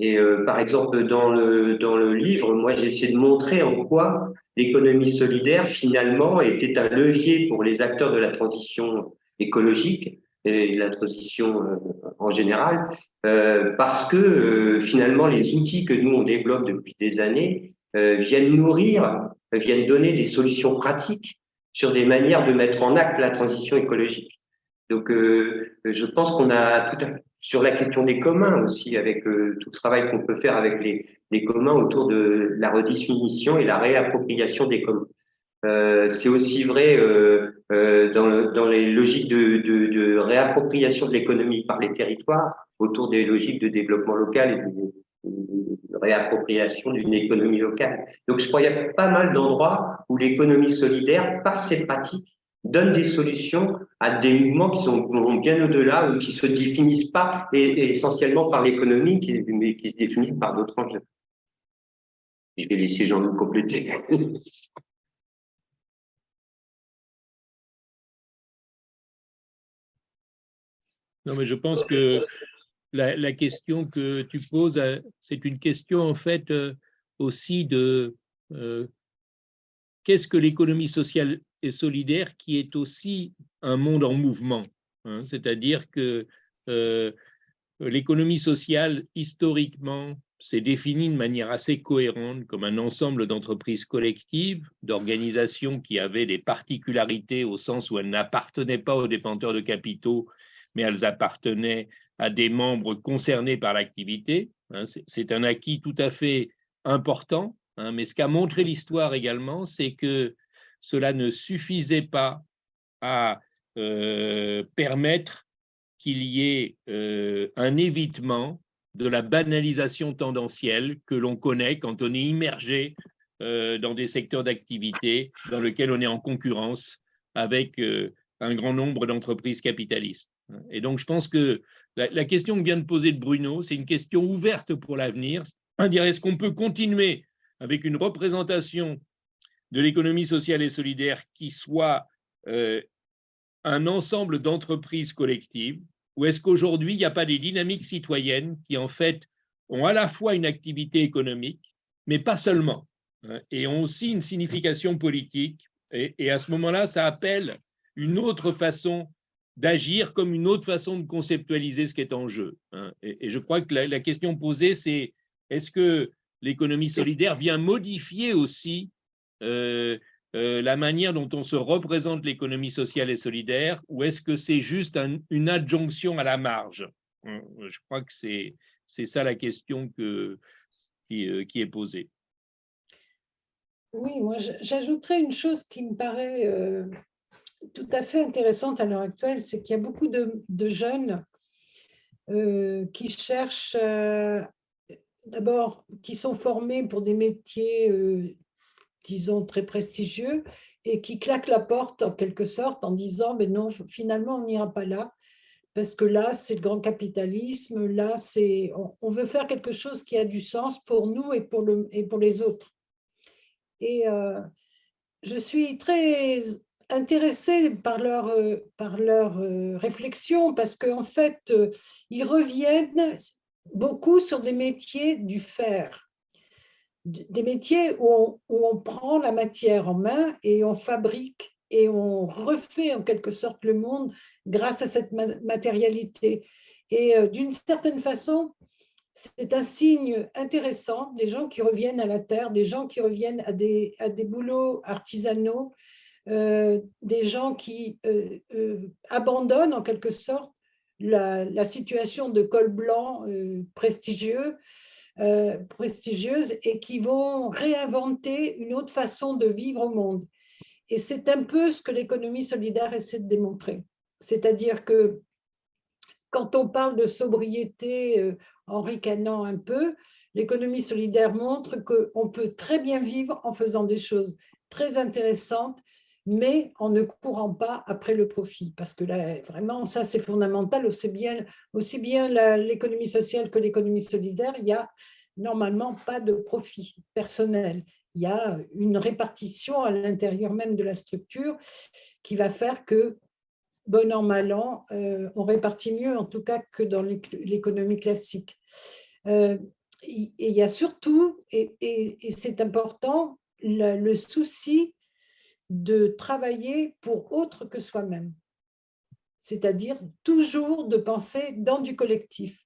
Et par exemple, dans le, dans le livre, moi, j'ai essayé de montrer en quoi l'économie solidaire, finalement, était un levier pour les acteurs de la transition écologique et la transition en général, euh, parce que euh, finalement, les outils que nous, on développe depuis des années euh, viennent nourrir, viennent donner des solutions pratiques sur des manières de mettre en acte la transition écologique. Donc, je pense qu'on a tout à, sur la question des communs aussi, avec tout le travail qu'on peut faire avec les, communs autour de la redéfinition et la réappropriation des communs. Euh, c'est aussi vrai euh, euh, dans, le, dans, les logiques de réappropriation de l'économie par les territoires, autour des logiques de développement local et de, de réappropriation d'une économie locale. Donc, je crois qu'il y a pas mal d'endroits où l'économie solidaire, par ses pratiques, donne des solutions à des mouvements qui sont vont bien au-delà ou qui se définissent pas essentiellement par l'économie, mais qui se définissent par d'autres enjeux. Je vais laisser Jean-Loup compléter. Non, mais je pense que la, question que tu poses, euh, c'est une question en fait euh, aussi de euh, qu'est-ce que l'économie sociale et solidaire qui est aussi un monde en mouvement. Hein? C'est-à-dire que l'économie sociale, historiquement, s'est définie de manière assez cohérente comme un ensemble d'entreprises collectives, d'organisations qui avaient des particularités au sens où elles n'appartenaient pas aux détenteurs de capitaux, mais elles appartenaient à des membres concernés par l'activité. Hein, c'est un acquis tout à fait important, hein, mais ce qu'a montré l'histoire également, c'est que cela ne suffisait pas à euh, permettre qu'il y ait euh, un évitement de la banalisation tendancielle que l'on connaît quand on est immergé euh, dans des secteurs d'activité dans lesquels on est en concurrence avec un grand nombre d'entreprises capitalistes. Et donc, je pense que la, question que vient de poser Bruno, c'est une question ouverte pour l'avenir. Est-ce qu'on peut continuer avec une représentation de l'économie sociale et solidaire qui soit euh, un ensemble d'entreprises collectives ou est-ce qu'aujourd'hui, il n'y a pas des dynamiques citoyennes qui, en fait, ont à la fois une activité économique, mais pas seulement, hein, et ont aussi une signification politique. et à ce moment-là, ça appelle une autre façon d'agir comme une autre façon de conceptualiser ce qui est en jeu. Hein. Et, je crois que la, question posée, c'est est-ce que l'économie solidaire vient modifier aussi euh, euh, la manière dont on se représente l'économie sociale et solidaire, ou est-ce que c'est juste une adjonction à la marge? Hein, Je crois que c'est ça la question que, qui, euh, qui, est posée. Oui, moi j'ajouterais une chose qui me paraît tout à fait intéressante à l'heure actuelle, c'est qu'il y a beaucoup de, jeunes euh, qui cherchent, euh, d'abord, qui sont formés pour des métiers, euh, disons, très prestigieux, et qui claque la porte en quelque sorte en disant mais non, finalement on n'ira pas là parce que là c'est le grand capitalisme, là c'est on, veut faire quelque chose qui a du sens pour nous et pour, le, et pour les autres. Et euh, je suis très intéressée par leur, euh, par leur euh, réflexion parce qu'en fait, ils reviennent beaucoup sur des métiers du faire des métiers où on, prend la matière en main et on fabrique et on refait en quelque sorte le monde grâce à cette matérialité. Et euh, d'une certaine façon, c'est un signe intéressant des gens qui reviennent à la terre, des gens qui reviennent à des, à des boulots artisanaux, euh, des gens qui euh, abandonnent en quelque sorte la, situation de col blanc prestigieux euh, prestigieuses et qui vont réinventer une autre façon de vivre au monde. Et c'est un peu ce que l'économie solidaire essaie de démontrer. C'est-à-dire que quand on parle de sobriété euh, en ricanant un peu, l'économie solidaire montre qu'on peut très bien vivre en faisant des choses très intéressantes, mais en ne courant pas après le profit. Parce que là, vraiment, ça c'est fondamental, aussi bien, l'économie sociale que l'économie solidaire, il y a normalement pas de profit personnel. Il y a une répartition à l'intérieur même de la structure qui va faire que, bon an, mal an, euh, on répartit mieux en tout cas que dans l'économie classique. Euh, et il y a surtout, et, c'est important, le, souci de travailler pour autre que soi-même. C'est-à-dire toujours de penser dans du collectif.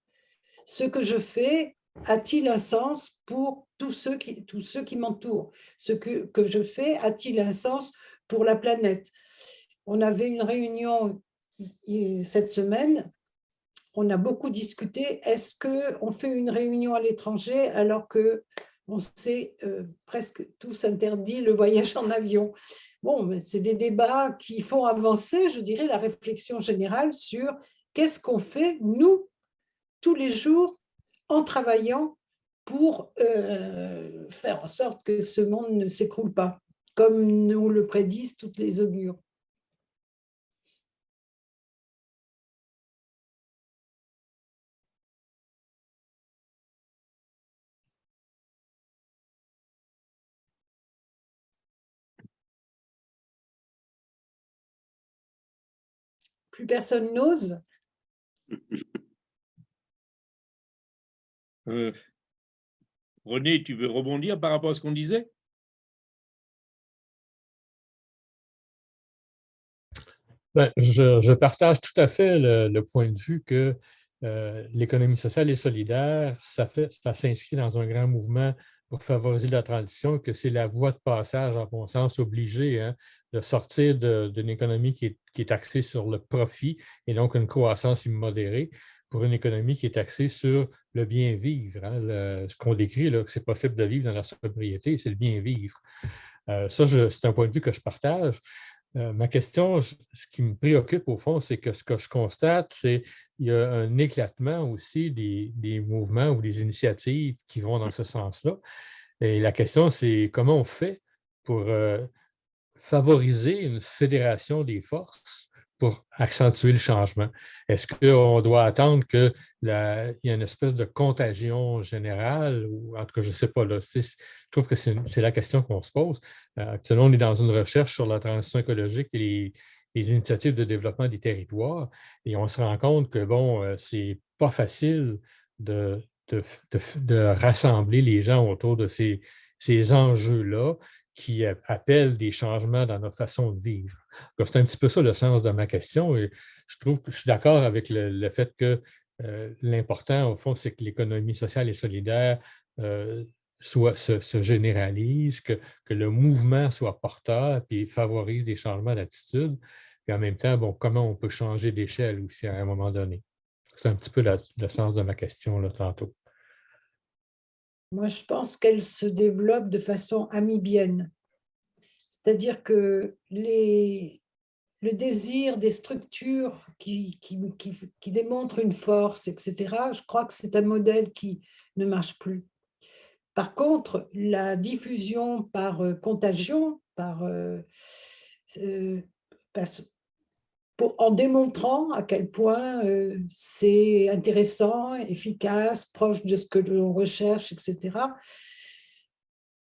Ce que je fais a-t-il un sens pour tous ceux qui, qui m'entourent? Ce que, que je fais a-t-il un sens pour la planète? On avait une réunion cette semaine, on a beaucoup discuté, est-ce qu'on fait une réunion à l'étranger alors que on s'est euh, presque tous interdit le voyage en avion Bon, c'est des débats qui font avancer, je dirais, la réflexion générale sur qu'est-ce qu'on fait, nous, tous les jours, en travaillant pour euh, faire en sorte que ce monde ne s'écroule pas, comme nous le prédisent toutes les augures. Plus personne n'ose. Euh, René, tu veux rebondir par rapport à ce qu'on disait? Ben, je, partage tout à fait le, point de vue que euh, l'économie sociale et solidaire, ça, ça s'inscrit dans un grand mouvement pour favoriser la transition, que c'est la voie de passage, en bon sens, obligée hein, de sortir d'une économie qui est, qui est, axée sur le profit et donc une croissance immodérée pour une économie qui est axée sur le bien vivre. Hein, ce qu'on décrit, que c'est possible de vivre dans la sobriété, c'est le bien vivre. Euh, ça, c'est un point de vue que je partage. Euh, ma question, ce qui me préoccupe au fond, c'est que ce que je constate, c'est qu'il y a un éclatement aussi des, mouvements ou des initiatives qui vont dans ce sens-là. Et la question, c'est comment on fait pour euh, favoriser une fédération des forces pour accentuer le changement? Est-ce qu'on doit attendre qu'il y ait une espèce de contagion générale? Ou en tout cas, je ne sais pas. Là, je trouve que c'est la question qu'on se pose. Euh, actuellement, on est dans une recherche sur la transition écologique et les, initiatives de développement des territoires et on se rend compte que, bon, euh, c'est pas facile de, rassembler les gens autour de ces enjeux-là qui appellent des changements dans notre façon de vivre. C'est un petit peu ça le sens de ma question et je trouve que je suis d'accord avec le, fait que euh, l'important, au fond, c'est que l'économie sociale et solidaire euh, soit, se, généralise, que, que, le mouvement soit porteur et favorise des changements d'attitude. Et en même temps, bon, comment on peut changer d'échelle aussi à un moment donné. C'est un petit peu le sens de ma question là, tantôt. Moi, je pense qu'elle se développe de façon amibienne. C'est-à-dire que les, le désir des structures qui, qui, qui, démontrent une force, etc., je crois que c'est un modèle qui ne marche plus. Par contre, la diffusion par euh, contagion, par, euh, en démontrant à quel point c'est intéressant, efficace, proche de ce que l'on recherche, etc.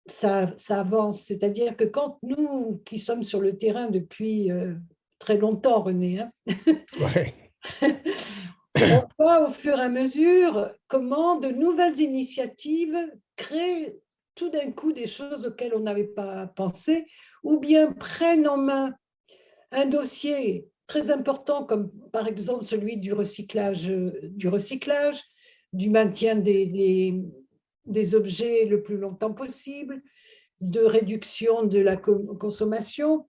Ça, ça avance. C'est-à-dire que quand nous, qui sommes sur le terrain depuis très longtemps, René, hein, on voit au fur et à mesure comment de nouvelles initiatives créent tout d'un coup des choses auxquelles on n'avait pas pensé, ou bien prennent en main un dossier très important, comme par exemple celui du recyclage, du, recyclage, du maintien des, des, objets le plus longtemps possible, de réduction de la consommation.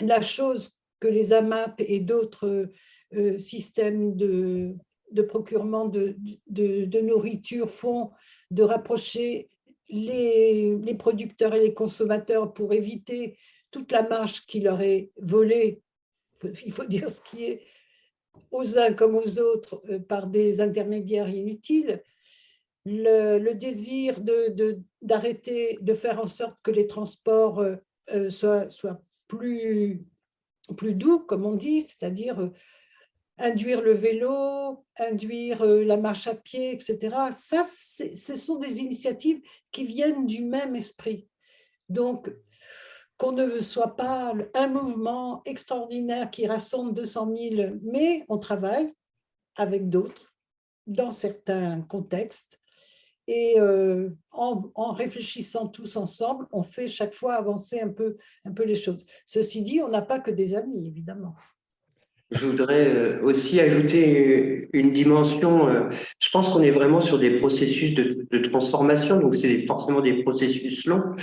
La chose que les AMAP et d'autres euh, systèmes de, de procurement de, de, nourriture font de rapprocher les, les, producteurs et les consommateurs pour éviter toute la marge qui leur est volée, il faut dire ce qui est aux uns comme aux autres euh, par des intermédiaires inutiles, le, désir d'arrêter, de, de, faire en sorte que les transports euh, soient, soient plus, plus doux, comme on dit, c'est-à-dire induire le vélo, induire euh, la marche à pied, etc. Ça, ce sont des initiatives qui viennent du même esprit. Donc, qu'on ne soit pas un mouvement extraordinaire qui rassemble 200 000, mais on travaille avec d'autres dans certains contextes. Et euh, en, réfléchissant tous ensemble, on fait chaque fois avancer un peu, les choses. Ceci dit, on n'a pas que des amis, évidemment. Je voudrais euh, aussi ajouter une dimension. Euh, je pense qu'on est vraiment sur des processus de transformation, donc c'est forcément des processus longs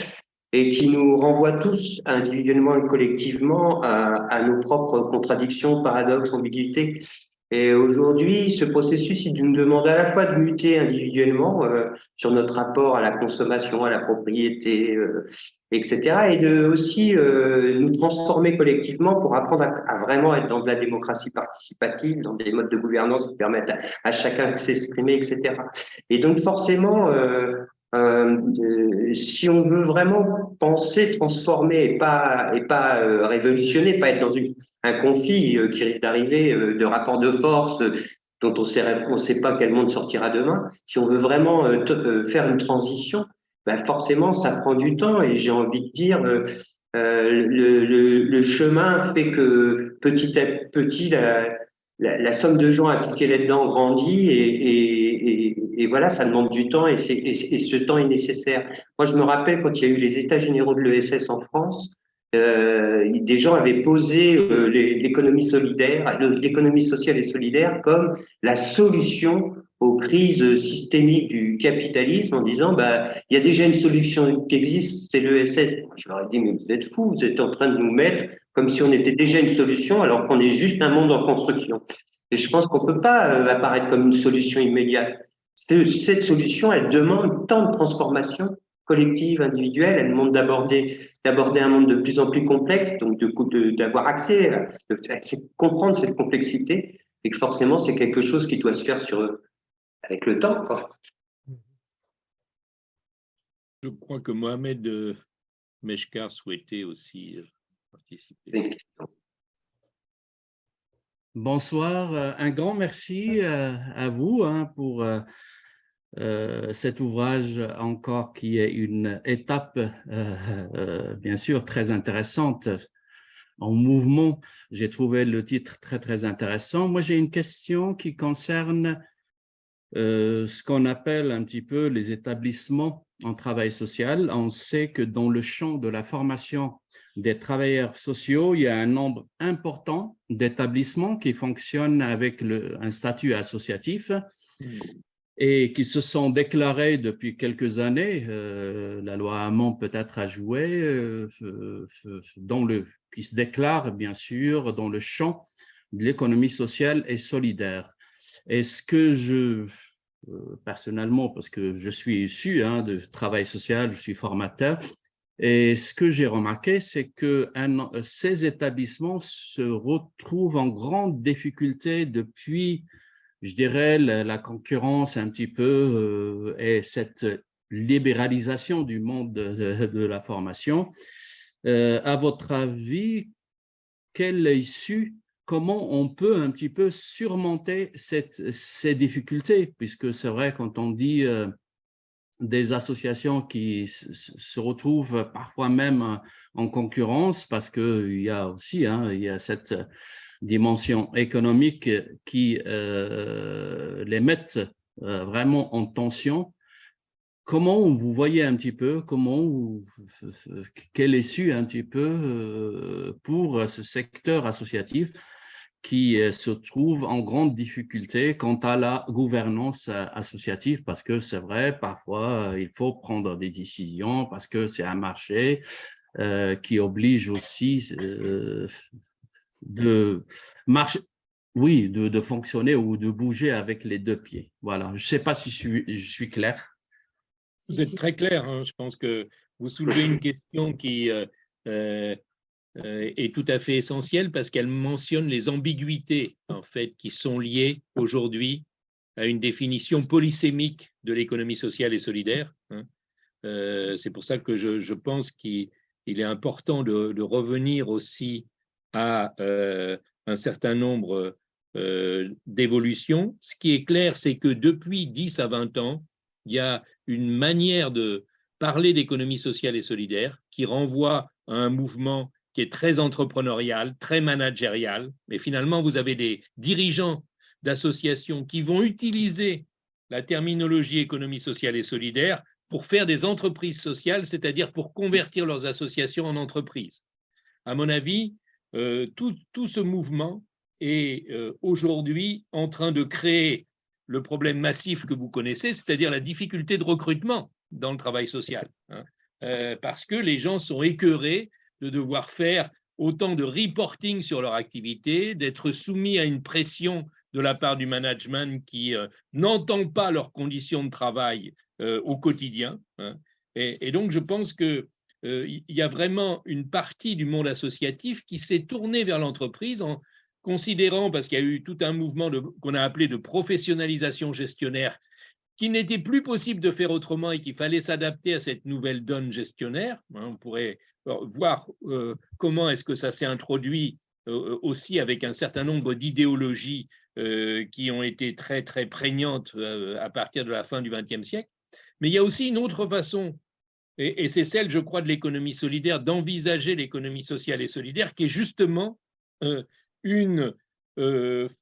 et qui nous renvoient tous, individuellement et collectivement, à, nos propres contradictions, paradoxes, ambiguïtés. Et aujourd'hui, ce processus, il nous demande à la fois de muter individuellement euh, sur notre rapport à la consommation, à la propriété, euh, etc., et de aussi euh, nous transformer collectivement pour apprendre à, vraiment être dans de la démocratie participative, dans des modes de gouvernance qui permettent à chacun de s'exprimer, etc. Et donc forcément, euh, si on veut vraiment penser, transformer et pas, et pas euh, révolutionner, pas être dans un conflit euh, qui risque d'arriver de rapports de force dont on on sait pas quel monde sortira demain, si on veut vraiment faire une transition, ben forcément ça prend du temps et j'ai envie de dire le, le, chemin fait que petit à petit la, somme de gens appliqués là-dedans grandit et, et voilà, ça demande du temps et, et, ce temps est nécessaire. Moi, je me rappelle quand il y a eu les états généraux de l'ESS en France, euh, des gens avaient posé euh, l'économie solidaire, l'économie sociale et solidaire comme la solution aux crises systémiques du capitalisme en disant bah il y a déjà une solution qui existe, c'est l'ESS. Je leur ai dit mais vous êtes fous, vous êtes en train de nous mettre comme si on était déjà une solution alors qu'on est juste un monde en construction. Et je pense qu'on peut pas euh, apparaître comme une solution immédiate. Cette solution, elle demande tant de transformation collective, individuelle, elle demande d'aborder d'aborder un monde de plus en plus complexe, donc d'avoir accès, de, comprendre cette complexité, et que forcément c'est quelque chose qui doit se faire sur avec le temps. Je crois que Mohamed euh, Meshkar souhaitait aussi euh, participer. Bonsoir, euh, un grand merci à vous hein, pour euh, cet ouvrage encore qui est une étape, euh, euh, bien sûr, très intéressante en mouvement. J'ai trouvé le titre très, très intéressant. Moi, j'ai une question qui concerne ce qu'on appelle un petit peu les établissements en travail social. On sait que dans le champ de la formation des travailleurs sociaux, il y a un nombre important d'établissements qui fonctionnent avec le, un statut associatif. Hmm et qui se sont déclarés depuis quelques années, euh, la loi Hamon peut-être a joué, euh, dans le, qui se déclarent bien sûr dans le champ de l'économie sociale et solidaire. Est-ce que je, euh, personnellement, parce que je suis issu hein, de travail social, je suis formateur, et ce que j'ai remarqué, c'est que un, ces établissements se retrouvent en grande difficulté depuis je dirais, la, concurrence un petit peu euh, et cette libéralisation du monde de, la formation. À votre avis, quelle issue, comment on peut un petit peu surmonter ces difficultés, puisque c'est vrai quand on dit des associations qui se retrouvent parfois même en concurrence parce qu'il y a aussi hein, il y a cette dimension économique qui euh, les met euh, vraiment en tension. Comment vous voyez un petit peu, comment, quelle issue un petit peu euh, pour ce secteur associatif qui euh, se trouve en grande difficulté quant à la gouvernance euh, associative, parce que c'est vrai, parfois, euh, il faut prendre des décisions, parce que c'est un marché qui oblige aussi de marcher, oui, de, de, fonctionner ou de bouger avec les deux pieds. Voilà, je ne sais pas si je suis, je suis clair. Vous êtes très clair, hein. je pense que vous soulevez une question qui euh, est tout à fait essentielle parce qu'elle mentionne les ambiguïtés en fait qui sont liées aujourd'hui à une définition polysémique de l'économie sociale et solidaire. Hein. Euh, c'est pour ça que je, pense qu'il est important de, revenir aussi à euh, un certain nombre d'évolutions. Ce qui est clair, c'est que depuis 10 à 20 ans, il y a une manière de parler d'économie sociale et solidaire qui renvoie à un mouvement qui est très entrepreneurial, très managérial, mais finalement, vous avez des dirigeants d'associations qui vont utiliser la terminologie économie sociale et solidaire pour faire des entreprises sociales, c'est-à-dire pour convertir leurs associations en entreprises. À mon avis, euh, tout, ce mouvement est euh, aujourd'hui en train de créer le problème massif que vous connaissez, c'est-à-dire la difficulté de recrutement dans le travail social, hein. euh, parce que les gens sont écœurés de devoir faire autant de reporting sur leur activité, d'être soumis à une pression de la part du management qui euh, n'entend pas leurs conditions de travail euh, au quotidien. Hein. Et, donc, je pense qu'il euh, y a vraiment une partie du monde associatif qui s'est tournée vers l'entreprise en considérant, parce qu'il y a eu tout un mouvement qu'on a appelé de professionnalisation gestionnaire, qu'il n'était plus possible de faire autrement et qu'il fallait s'adapter à cette nouvelle donne gestionnaire. Hein. On pourrait voir euh, comment est-ce que ça s'est introduit euh, aussi avec un certain nombre d'idéologies euh, qui ont été très, très prégnantes à partir de la fin du XXe siècle. Mais il y a aussi une autre façon, et, c'est celle, je crois, de l'économie solidaire, d'envisager l'économie sociale et solidaire, qui est justement une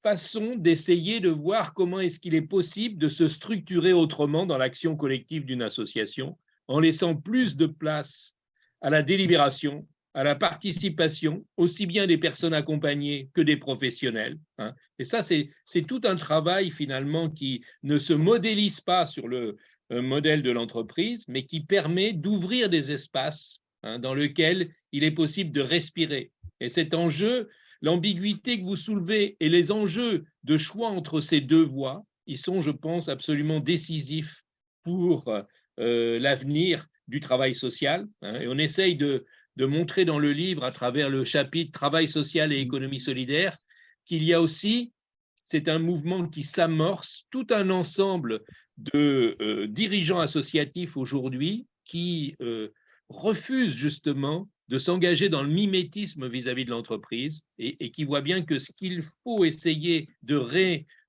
façon d'essayer de voir comment est-ce qu'il est possible de se structurer autrement dans l'action collective d'une association, en laissant plus de place à la délibération, à la participation, aussi bien des personnes accompagnées que des professionnels. Hein. Et ça, c'est tout un travail finalement qui ne se modélise pas sur le euh, modèle de l'entreprise, mais qui permet d'ouvrir des espaces hein, dans lesquels il est possible de respirer. Et cet enjeu, l'ambiguïté que vous soulevez et les enjeux de choix entre ces deux voies, ils sont, je pense, absolument décisifs pour euh, l'avenir du travail social. Hein, et on essaye de, montrer dans le livre, à travers le chapitre Travail social et économie solidaire, qu'il y a aussi, c'est un mouvement qui s'amorce, tout un ensemble de euh, dirigeants associatifs aujourd'hui qui euh, refusent justement de s'engager dans le mimétisme vis-à-vis de l'entreprise et, qui voient bien que ce qu'il faut essayer de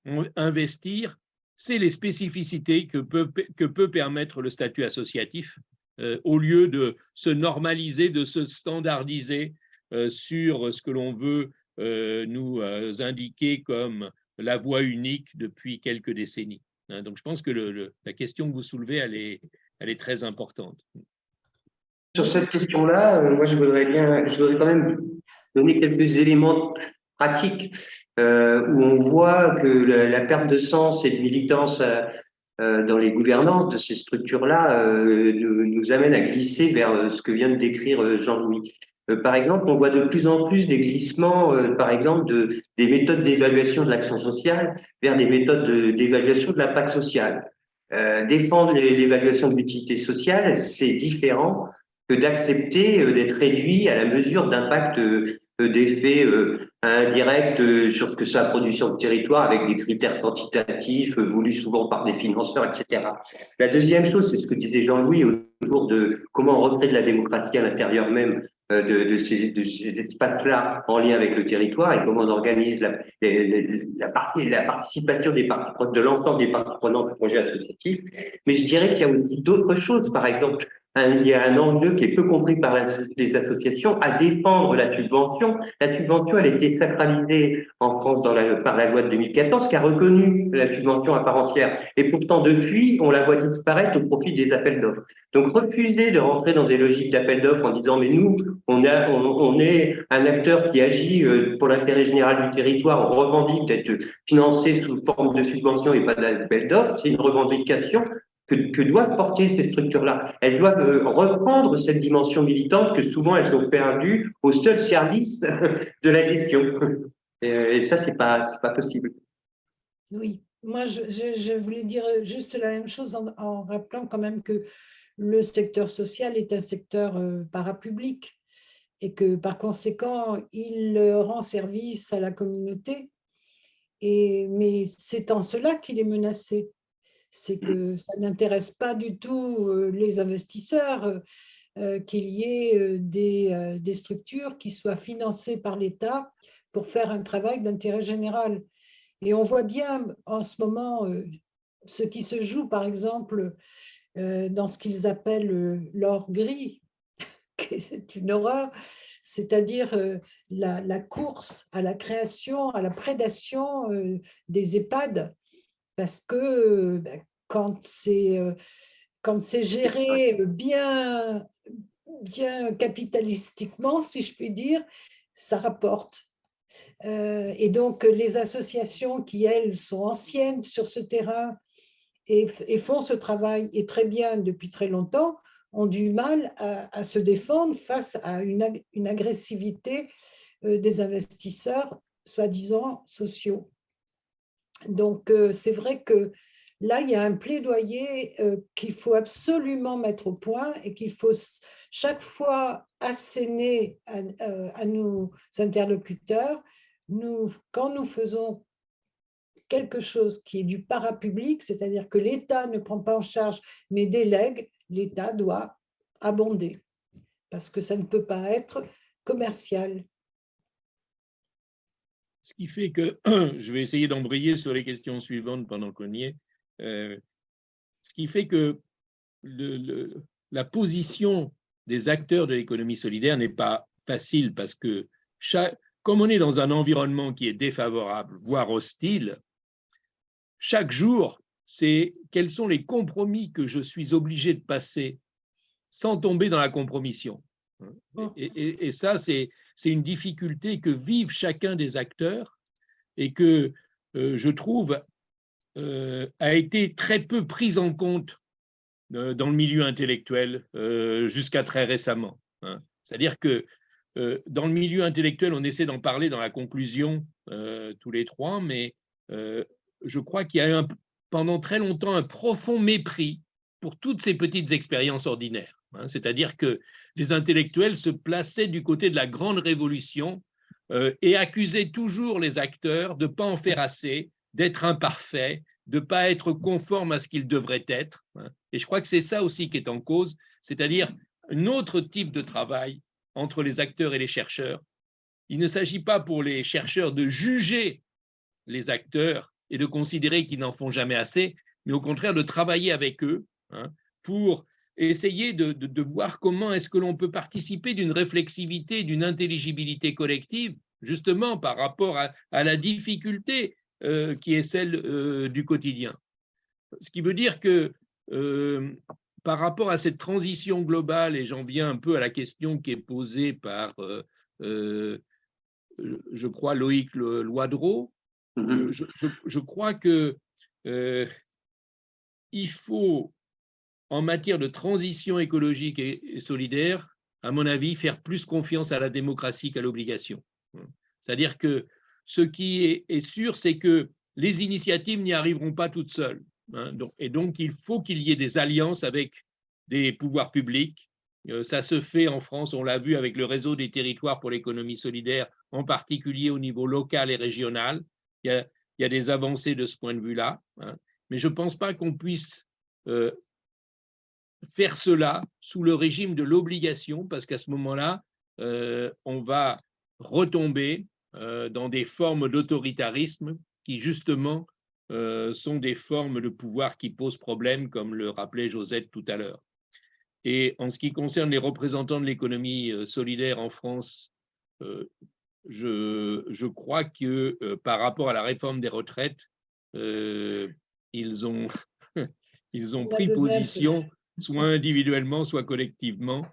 réinvestir, c'est les spécificités que peut, que peut permettre le statut associatif euh, au lieu de se normaliser, de se standardiser euh, sur ce que l'on veut euh, nous indiquer comme la voie unique depuis quelques décennies. Hein. donc, je pense que la question que vous soulevez, elle est, très importante. Sur cette question-là, moi, je voudrais bien, je voudrais quand même donner quelques éléments pratiques où on voit que la, perte de sens et de militance dans les gouvernances de ces structures-là euh, nous, nous, amène à glisser vers euh, ce que vient de décrire Jean-Louis. Par exemple, on voit de plus en plus des glissements, par exemple, de, des méthodes d'évaluation de l'action sociale vers des méthodes d'évaluation de, l'impact social. défendre l'évaluation de l'utilité sociale, c'est différent que d'accepter d'être réduit à la mesure d'impact d'effets indirect euh, sur ce que ça a produit sur le territoire avec des critères quantitatifs euh, voulus souvent par des financeurs, etc. La deuxième chose, c'est ce que disait Jean-Louis autour de comment recréer de la démocratie à l'intérieur même euh, de, de, ces, espaces-là en lien avec le territoire et comment on organise la, participation de l'ensemble des parties prenantes du projet associatif. Mais je dirais qu'il y a aussi d'autres choses. Par exemple, il y a un enjeu qui est peu compris par les associations à défendre la subvention. La subvention, elle a été sacralisée en France par la loi de 2014 qui a reconnu la subvention à part entière. Et pourtant, depuis, on la voit disparaître au profit des appels d'offres. Donc, refuser de rentrer dans des logiques d'appels d'offres en disant, mais nous, on, on, est un acteur qui agit euh, pour l'intérêt général du territoire, on revendique d'être financé sous forme de subvention et pas d'appel d'offres, c'est une revendication que, doivent porter ces structures-là. Elles doivent euh, reprendre cette dimension militante que souvent elles ont perdue au seul service de la gestion. Et, ça, ce n'est pas, possible. Oui, moi, je, voulais dire juste la même chose en, rappelant quand même que le secteur social est un secteur euh, parapublic et que par conséquent, il rend service à la communauté. Et, mais c'est en cela qu'il est menacé c'est que ça n'intéresse pas du tout euh, les investisseurs euh, euh, qu'il y ait des, structures qui soient financées par l'État pour faire un travail d'intérêt général. Et on voit bien en ce moment ce qui se joue, par exemple, dans ce qu'ils appellent l'or gris, c'est une horreur, c'est-à-dire la, course à la création, à la prédation des EHPAD parce que ben, quand c'est euh, quand c'est géré bien, bien capitalistiquement, si je puis dire, ça rapporte. Euh, et donc, les associations qui, elles, sont anciennes sur ce terrain et, font ce travail, et très bien depuis très longtemps, ont du mal à, se défendre face à une, agressivité euh, des investisseurs, soi-disant sociaux. Donc, euh, c'est vrai que là, il y a un plaidoyer euh, qu'il faut absolument mettre au point et qu'il faut chaque fois asséner à, euh, nos interlocuteurs. Quand nous faisons quelque chose qui est du parapublic, c'est-à-dire que l'État ne prend pas en charge mais délègue, l'État doit abonder parce que ça ne peut pas être commercial. Ce qui fait que, je vais essayer d'embrayer sur les questions suivantes pendant qu'on y est, euh, ce qui fait que la position des acteurs de l'économie solidaire n'est pas facile parce que comme on est dans un environnement qui est défavorable, voire hostile, chaque jour, c'est quels sont les compromis que je suis obligé de passer sans tomber dans la compromission. et ça, c'est c'est une difficulté que vivent chacun des acteurs et que euh, je trouve euh, a été très peu prise en compte euh, dans le milieu intellectuel jusqu'à très récemment. Hein. C'est-à-dire que dans le milieu intellectuel, on essaie d'en parler dans la conclusion tous les trois, mais je crois qu'il y a pendant très longtemps un profond mépris pour toutes ces petites expériences ordinaires. Hein, c'est-à-dire que les intellectuels se plaçaient du côté de la grande révolution euh, et accusaient toujours les acteurs de ne pas en faire assez, d'être imparfaits, de ne pas être conformes à ce qu'ils devraient être. Hein. Et je crois que c'est ça aussi qui est en cause, c'est-à-dire un autre type de travail entre les acteurs et les chercheurs. Il ne s'agit pas pour les chercheurs de juger les acteurs et de considérer qu'ils n'en font jamais assez, mais au contraire de travailler avec eux hein, pour essayer de, voir comment est-ce que l'on peut participer d'une réflexivité, d'une intelligibilité collective, justement par rapport à, la difficulté euh, qui est celle euh, du quotidien. Ce qui veut dire que euh, par rapport à cette transition globale, et j'en viens un peu à la question qui est posée par, je crois, Loïc Loidreau, mm-hmm. je, je, crois que il faut en matière de transition écologique et solidaire, à mon avis, faire plus confiance à la démocratie qu'à l'obligation. C'est-à-dire que ce qui est, sûr, c'est que les initiatives n'y arriveront pas toutes seules. Hein. et donc, il faut qu'il y ait des alliances avec des pouvoirs publics. Euh, ça se fait en France, on l'a vu avec le réseau des territoires pour l'économie solidaire, en particulier au niveau local et régional. Il y a, des avancées de ce point de vue-là. Hein. mais je ne pense pas qu'on puisse euh, faire cela sous le régime de l'obligation, parce qu'à ce moment-là, on va retomber dans des formes d'autoritarisme qui, justement, sont des formes de pouvoir qui posent problème, comme le rappelait Josette tout à l'heure. Et en ce qui concerne les représentants de l'économie solidaire en France, je, je, crois que par rapport à la réforme des retraites, ils ont, ils ont pris position, soit individuellement, soit collectivement,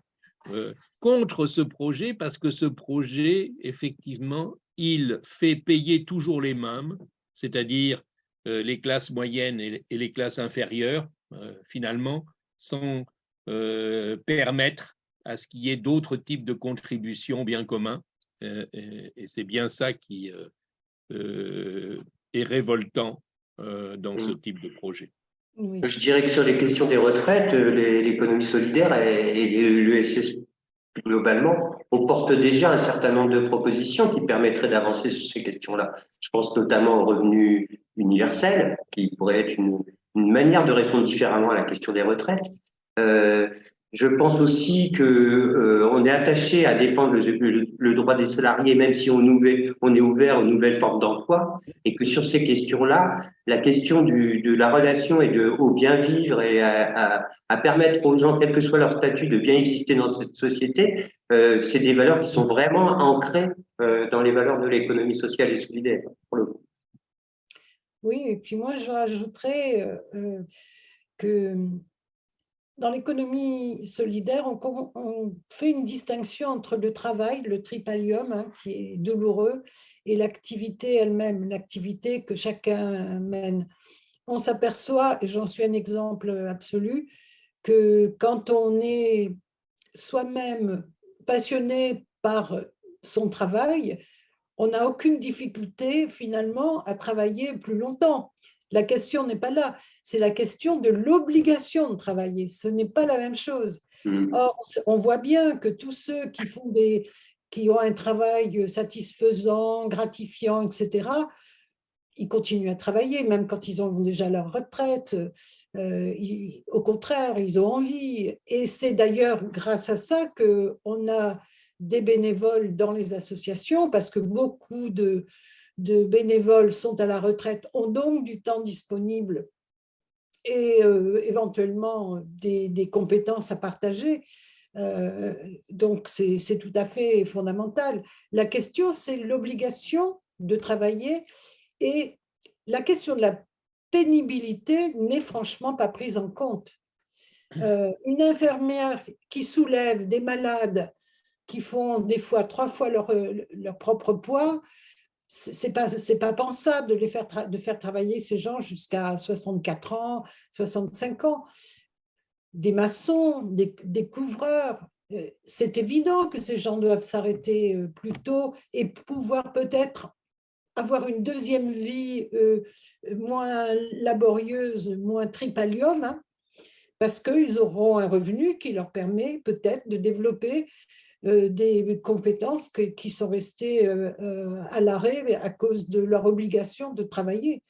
contre ce projet, parce que ce projet, effectivement, il fait payer toujours les mêmes, c'est-à-dire les classes moyennes et les classes inférieures, finalement, sans permettre à ce qu'il y ait d'autres types de contributions bien communs. Et c'est bien ça qui est révoltant dans ce mmh. type de projet. Je dirais que sur les questions des retraites, l'économie solidaire et l'USS globalement, on porte déjà un certain nombre de propositions qui permettraient d'avancer sur ces questions-là. Je pense notamment au revenu universel, qui pourrait être une, manière de répondre différemment à la question des retraites. Euh, je pense aussi que euh, on est attaché à défendre le, droit des salariés, même si on, est ouvert aux nouvelles formes d'emploi, et que sur ces questions-là, la question de la relation et de au bien vivre et à, permettre aux gens, quel que soit leur statut, de bien exister dans cette société, euh, c'est des valeurs qui sont vraiment ancrées euh, dans les valeurs de l'économie sociale et solidaire. Pour le coup. Oui, et puis moi je rajouterais que dans l'économie solidaire, on, fait une distinction entre le travail, le tripalium, hein, qui est douloureux, et l'activité elle-même, l'activité que chacun mène. On s'aperçoit, et j'en suis un exemple absolu, que quand on est soi-même passionné par son travail, on n'a aucune difficulté finalement à travailler plus longtemps. La question n'est pas là, c'est la question de l'obligation de travailler. Ce n'est pas la même chose. Mm. Or, on voit bien que tous ceux qui, font des, qui ont un travail satisfaisant, gratifiant, etc., ils continuent à travailler, même quand ils ont déjà leur retraite. Euh, au contraire, ils ont envie. Et c'est d'ailleurs grâce à ça qu'on a des bénévoles dans les associations, parce que beaucoup de, de bénévoles sont à la retraite, ont donc du temps disponible et euh, éventuellement des, compétences à partager. Euh, donc, c'est tout à fait fondamental. La question, c'est l'obligation de travailler et la question de la pénibilité n'est franchement pas prise en compte. Euh, une infirmière qui soulève des malades qui font des fois trois fois leur, leur propre poids, c'est pas c'est pas pensable de les faire de faire travailler ces gens jusqu'à 64 ans, 65 ans. Des maçons, des, couvreurs, euh, c'est évident que ces gens doivent s'arrêter euh, plus tôt et pouvoir peut-être avoir une deuxième vie euh, moins laborieuse, moins tripalium, hein, parce qu'ils auront un revenu qui leur permet peut-être de développer des compétences qui sont restées euh, euh, à l'arrêt à cause de leur obligation de travailler.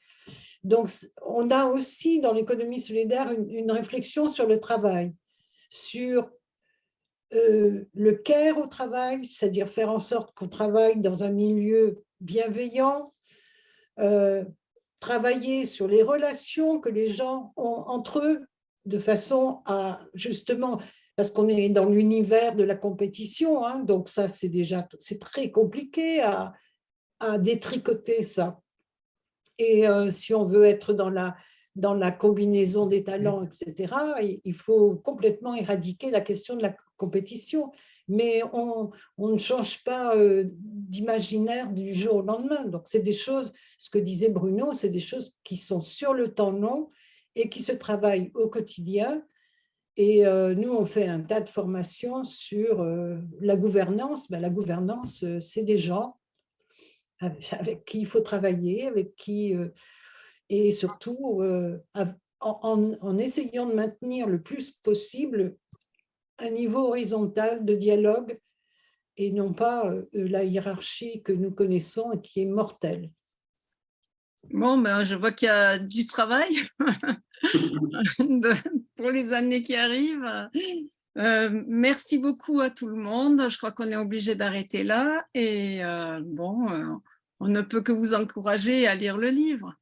Donc, on a aussi dans l'économie solidaire une, réflexion sur le travail, sur le care au travail, c'est-à-dire faire en sorte qu'on travaille dans un milieu bienveillant, travailler sur les relations que les gens ont entre eux, de façon à justement parce qu'on est dans l'univers de la compétition, hein, donc ça c'est déjà très compliqué à, détricoter ça. Et euh, si on veut être dans la, dans la combinaison des talents, etc., il faut complètement éradiquer la question de la compétition. Mais on, ne change pas euh, d'imaginaire du jour au lendemain. Donc, c'est des choses, ce que disait Bruno, c'est des choses qui sont sur le temps long et qui se travaillent au quotidien et euh, nous, on fait un tas de formations sur euh, la gouvernance. Ben, la gouvernance, euh, c'est des gens avec, qui il faut travailler, avec qui, et surtout en, essayant de maintenir le plus possible un niveau horizontal de dialogue et non pas la hiérarchie que nous connaissons et qui est mortelle. Bon, ben, je vois qu'il y a du travail pour les années qui arrivent. Euh, merci beaucoup à tout le monde. Je crois qu'on est obligé d'arrêter là. Et bon, on ne peut que vous encourager à lire le livre.